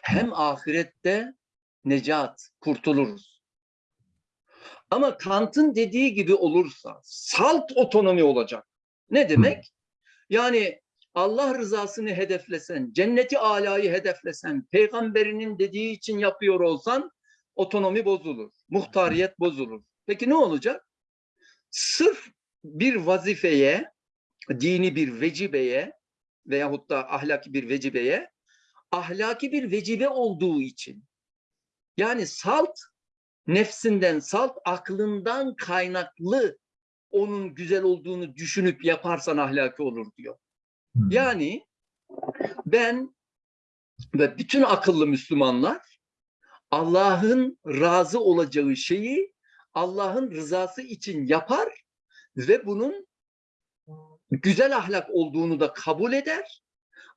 hem ahirette necat kurtuluruz. Ama Kant'ın dediği gibi olursa salt otonomi olacak. Ne demek? Yani Allah rızasını hedeflesen, cenneti alayı hedeflesen, peygamberinin dediği için yapıyor olsan otonomi bozulur, muhtariyet bozulur. Peki ne olacak? Sırf bir vazifeye, dini bir vecibeye veyahut da ahlaki bir vecibeye, ahlaki bir vecibe olduğu için, yani salt nefsinden, salt aklından kaynaklı onun güzel olduğunu düşünüp yaparsan ahlaki olur diyor. Hı. Yani ben ve bütün akıllı Müslümanlar Allah'ın razı olacağı şeyi Allah'ın rızası için yapar ve bunun güzel ahlak olduğunu da kabul eder.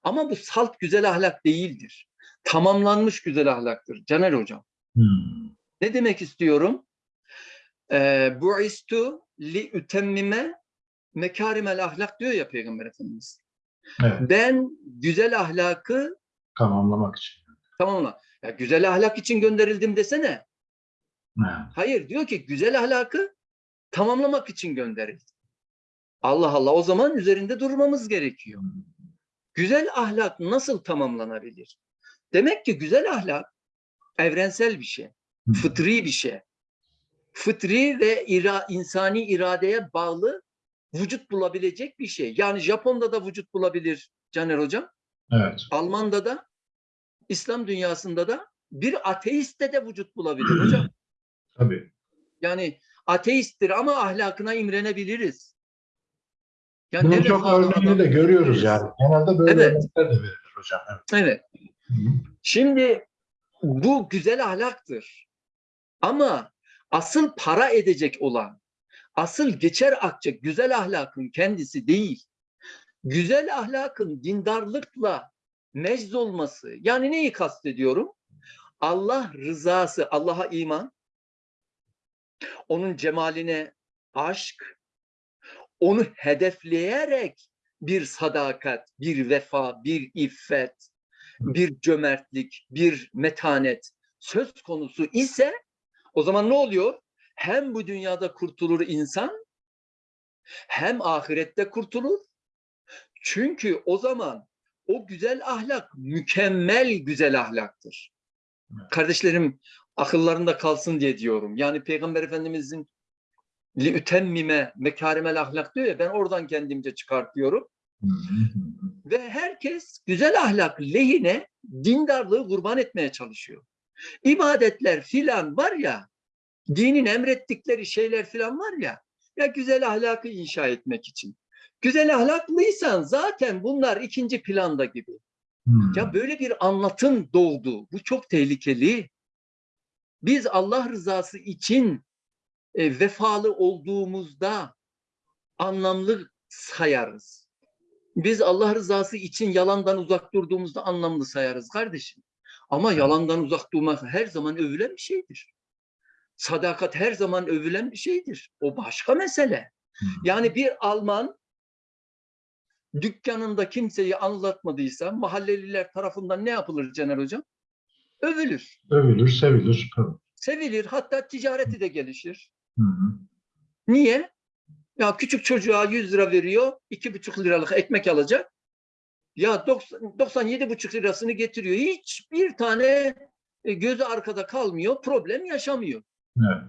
Ama bu salt güzel ahlak değildir. Tamamlanmış güzel ahlaktır. Caner Hocam. Hı. Ne demek istiyorum? Ee, Bu'istu li ütemmime mekarimel ahlak diyor ya Peygamber Efendimiz. Evet. Ben güzel ahlakı Tamamlamak için. tamamla. Ya güzel ahlak için gönderildim desene. Hayır diyor ki güzel ahlakı tamamlamak için gönderildim. Allah Allah o zaman üzerinde durmamız gerekiyor. Güzel ahlak nasıl tamamlanabilir? Demek ki güzel ahlak evrensel bir şey, fıtri bir şey. Fıtri ve ira, insani iradeye bağlı vücut bulabilecek bir şey. Yani Japon'da da vücut bulabilir Caner Hocam. Evet. Alman'da da, İslam dünyasında da bir ateiste de vücut bulabilir hocam. Tabii. Yani ateisttir ama ahlakına imrenebiliriz. Yani Bunun çok örneğini de görüyoruz yani. Genelde böyle Evet. örnekler de verilir hocam. Evet. Evet. Hı hı. Şimdi bu güzel ahlaktır. Ama asıl para edecek olan, asıl geçer akçe güzel ahlakın kendisi değil. Güzel ahlakın dindarlıkla mecz olması. Yani neyi kastediyorum? Allah rızası, Allah'a iman, onun cemaline aşk, onu hedefleyerek bir sadakat, bir vefa, bir iffet, bir cömertlik, bir metanet söz konusu ise o zaman ne oluyor? Hem bu dünyada kurtulur insan hem ahirette kurtulur. Çünkü o zaman o güzel ahlak mükemmel güzel ahlaktır. Kardeşlerim akıllarında kalsın diye diyorum. Yani Peygamber Efendimizin li ütemmime mekarimel ahlak diyor ya ben oradan kendimce çıkartıyorum. Ve herkes güzel ahlak lehine dindarlığı kurban etmeye çalışıyor. İbadetler filan var ya, dinin emrettikleri şeyler filan var ya, ya güzel ahlakı inşa etmek için. Güzel ahlaklıysan zaten bunlar ikinci planda gibi. Hı. Ya böyle bir anlatım doğdu. Bu çok tehlikeli. Biz Allah rızası için e, vefalı olduğumuzda anlamlı sayarız. Biz Allah rızası için yalandan uzak durduğumuzda anlamlı sayarız kardeşim. Ama yalandan uzak durmak her zaman övülen bir şeydir. Sadakat her zaman övülen bir şeydir. O başka mesele. Hı. Yani bir Alman dükkanında kimseyi anlatmadıysa mahalleliler tarafından ne yapılır Caner Hocam? Övülür, Övülür, sevilir. Tabii. sevilir, hatta ticareti de gelişir. Hı hı. Niye? Ya küçük çocuğa 100 lira veriyor, 2,5 liralık ekmek alacak. Ya 90 97,5 lirasını getiriyor. Hiçbir tane e, gözü arkada kalmıyor, problem yaşamıyor. Evet.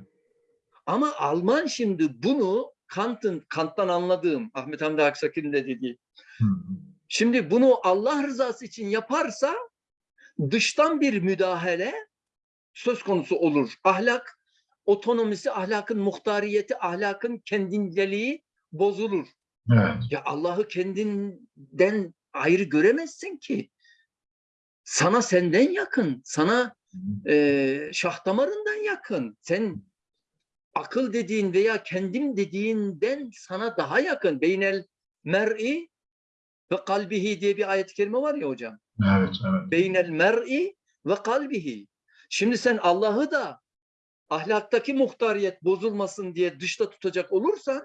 Ama Alman şimdi bunu Kant'ın Kant'tan anladığım Ahmet Hamdi Aksakil'in de dediği. Hı hı. Şimdi bunu Allah rızası için yaparsa dıştan bir müdahale söz konusu olur. Ahlak otonomisi, ahlakın muhtariyeti, ahlakın kendindeliği bozulur. Evet. Ya Allah'ı kendinden ayrı göremezsin ki. Sana senden yakın, sana e, şah damarından yakın. Sen akıl dediğin veya kendim dediğinden sana daha yakın. Beynel mer'i ve kalbihi diye bir ayet-i kerime var ya hocam. Evet, evet. Beynel mer'i ve kalbihi. Şimdi sen Allah'ı da ahlaktaki muhtariyet bozulmasın diye dışta tutacak olursan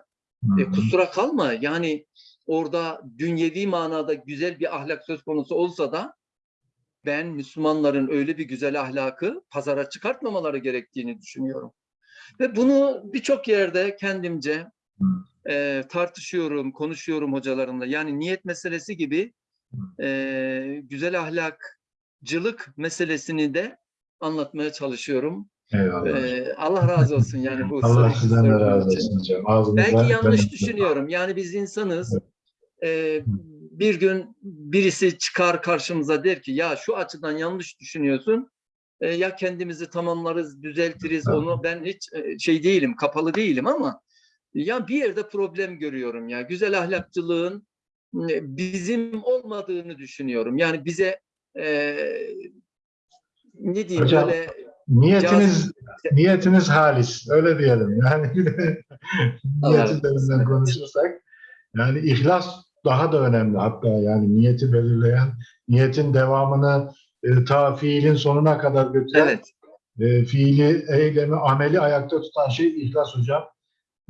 e, kusura kalma. Yani orada dünyevi manada güzel bir ahlak söz konusu olsa da ben Müslümanların öyle bir güzel ahlakı pazara çıkartmamaları gerektiğini düşünüyorum. Ve bunu birçok yerde kendimce. E, tartışıyorum, konuşuyorum hocalarımla. Yani niyet meselesi gibi e, güzel ahlakcılık meselesini de anlatmaya çalışıyorum. Eyvallah. E, Allah razı olsun yani bu Allah sizden de razı için. olsun hocam. Ağzınıza Belki yanlış benim- düşünüyorum. Yani biz insanız. Ee, bir gün birisi çıkar karşımıza der ki ya şu açıdan yanlış düşünüyorsun. Ee, ya kendimizi tamamlarız, düzeltiriz. Evet. Onu ben hiç e, şey değilim, kapalı değilim ama ya bir yerde problem görüyorum ya. Güzel ahlakçılığın bizim olmadığını düşünüyorum. Yani bize e, ne diyeyim Hocam, böyle Niyetiniz niyetiniz halis. Öyle diyelim. Yani bir de niyet üzerinden konuşursak yani ihlas daha da önemli hatta yani niyeti belirleyen niyetin devamını e, ta fiilin sonuna kadar götüren evet e, fiili, eylemi, ameli ayakta tutan şey ihlas hocam.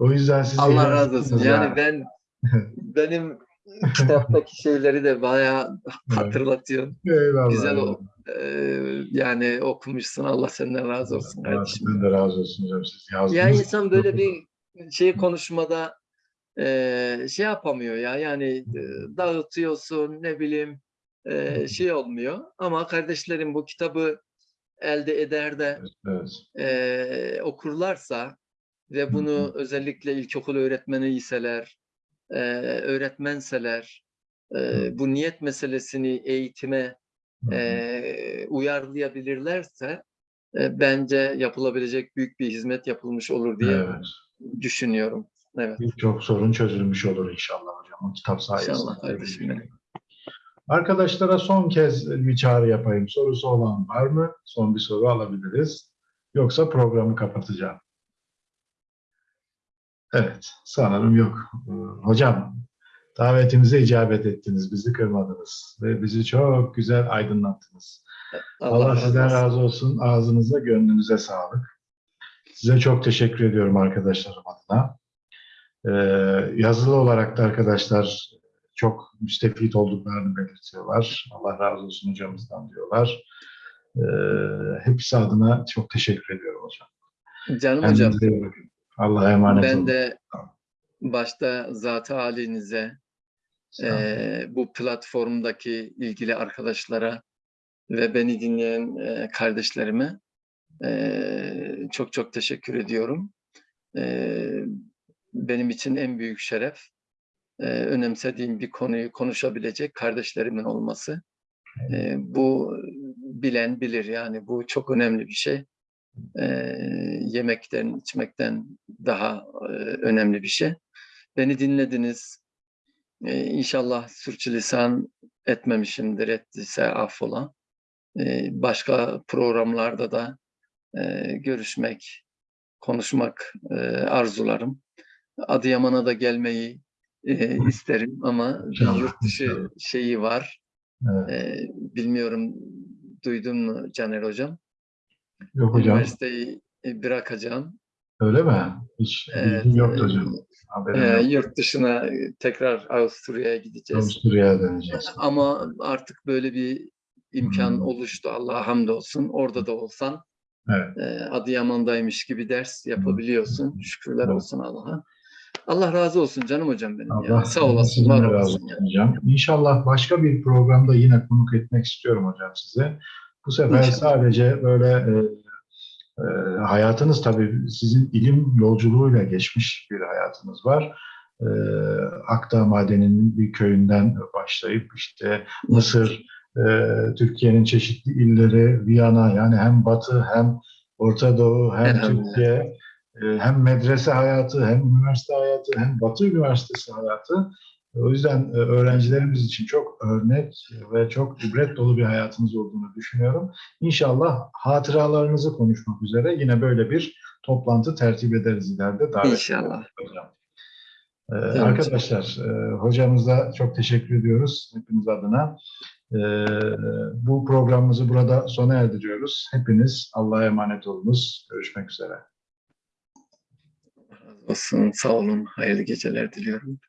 O yüzden sizi Allah razı olsun. ettiniz Yani ben benim kitaptaki şeyleri de bayağı hatırlatıyor. Eyvallah. Güzel o. Ee, yani okumuşsun. Allah senden razı olsun kardeşim. sizden de razı olsun hocam. Siz yazdınız. Ya insan böyle bir şey konuşmada e, şey yapamıyor ya. Yani e, dağıtıyorsun ne bileyim e, şey olmuyor. Ama kardeşlerim bu kitabı elde eder de Evet. e, okurlarsa ve bunu özellikle ilkokul öğretmeni iseler, e, öğretmenseler, e, bu niyet meselesini eğitime Hı hı. e, uyarlayabilirlerse e, bence yapılabilecek büyük bir hizmet yapılmış olur diye Evet. düşünüyorum. Evet. Birçok sorun çözülmüş olur inşallah hocam. O kitap sayesinde. İnşallah kardeşim. Arkadaşlara son kez bir çağrı yapayım. Sorusu olan var mı? Son bir soru alabiliriz. Yoksa programı kapatacağım. Evet, sanırım yok. Ee, Hocam, davetimize icabet ettiniz, bizi kırmadınız ve bizi çok güzel aydınlattınız. Allah, sizden razı olsun. Ağzınıza, gönlünüze sağlık. Size çok teşekkür ediyorum arkadaşlarım adına. Ee, yazılı olarak da arkadaşlar çok müstefit olduklarını belirtiyorlar. Allah razı olsun hocamızdan diyorlar. Ee, hepsi adına çok teşekkür ediyorum hocam. Canım hocam. Kendinize iyi bakın. Allah'a emanet olun. Ben de başta zat halinize, e, bu platformdaki ilgili arkadaşlara ve beni dinleyen e, kardeşlerime e, çok çok teşekkür ediyorum. E, benim için en büyük şeref e, önemsediğim bir konuyu konuşabilecek kardeşlerimin olması. E, bu bilen bilir yani bu çok önemli bir şey. E, yemekten, içmekten daha e, önemli bir şey. Beni dinlediniz. E, inşallah sürçülisan etmemişimdir, ettiyse affola. E, başka programlarda da e, görüşmek, konuşmak e, arzularım. Adıyaman'a da gelmeyi e, isterim ama yurt dışı şeyi var. Evet. E, bilmiyorum duydun mu Caner Hocam? Yok hocam. Üniversiteyi e, bırakacağım. Öyle mi? Hiç Evet, bilgim yoktu e, hocam. Haberim yok. yurt dışına e, tekrar Avusturya'ya gideceğiz. Avusturya'ya döneceğiz. Ama artık böyle bir imkan Hmm. oluştu. Allah'a hamdolsun. Orada da olsan Evet. e, Adıyaman'daymış gibi ders yapabiliyorsun. Şükürler Evet. olsun Allah'a. Allah razı olsun canım hocam benim. Allah ya. Sağ olasın, var razı olsun hocam. İnşallah başka bir programda yine konuk etmek istiyorum hocam size. Bu sefer sadece böyle e, e, hayatınız tabii sizin ilim yolculuğuyla geçmiş bir hayatınız var. E, Akdağ Madeni'nin bir köyünden başlayıp işte Mısır, e, Türkiye'nin çeşitli illeri, Viyana yani hem Batı hem Orta Doğu hem Elhamdülillah. Türkiye e, hem medrese hayatı hem üniversite hayatı hem Batı Üniversitesi hayatı. O yüzden e, öğrencilerimiz için çok örnek ve çok ibret dolu bir hayatınız olduğunu düşünüyorum. İnşallah hatıralarınızı konuşmak üzere yine böyle bir toplantı tertip ederiz ileride. Davet İnşallah. hocam. Ee, arkadaşlar, e, hocamıza çok teşekkür ediyoruz hepiniz adına. Ee, bu programımızı burada sona erdiriyoruz. Hepiniz Allah'a emanet olunuz. Görüşmek üzere. Olsun. Sağ olun. Hayırlı geceler diliyorum.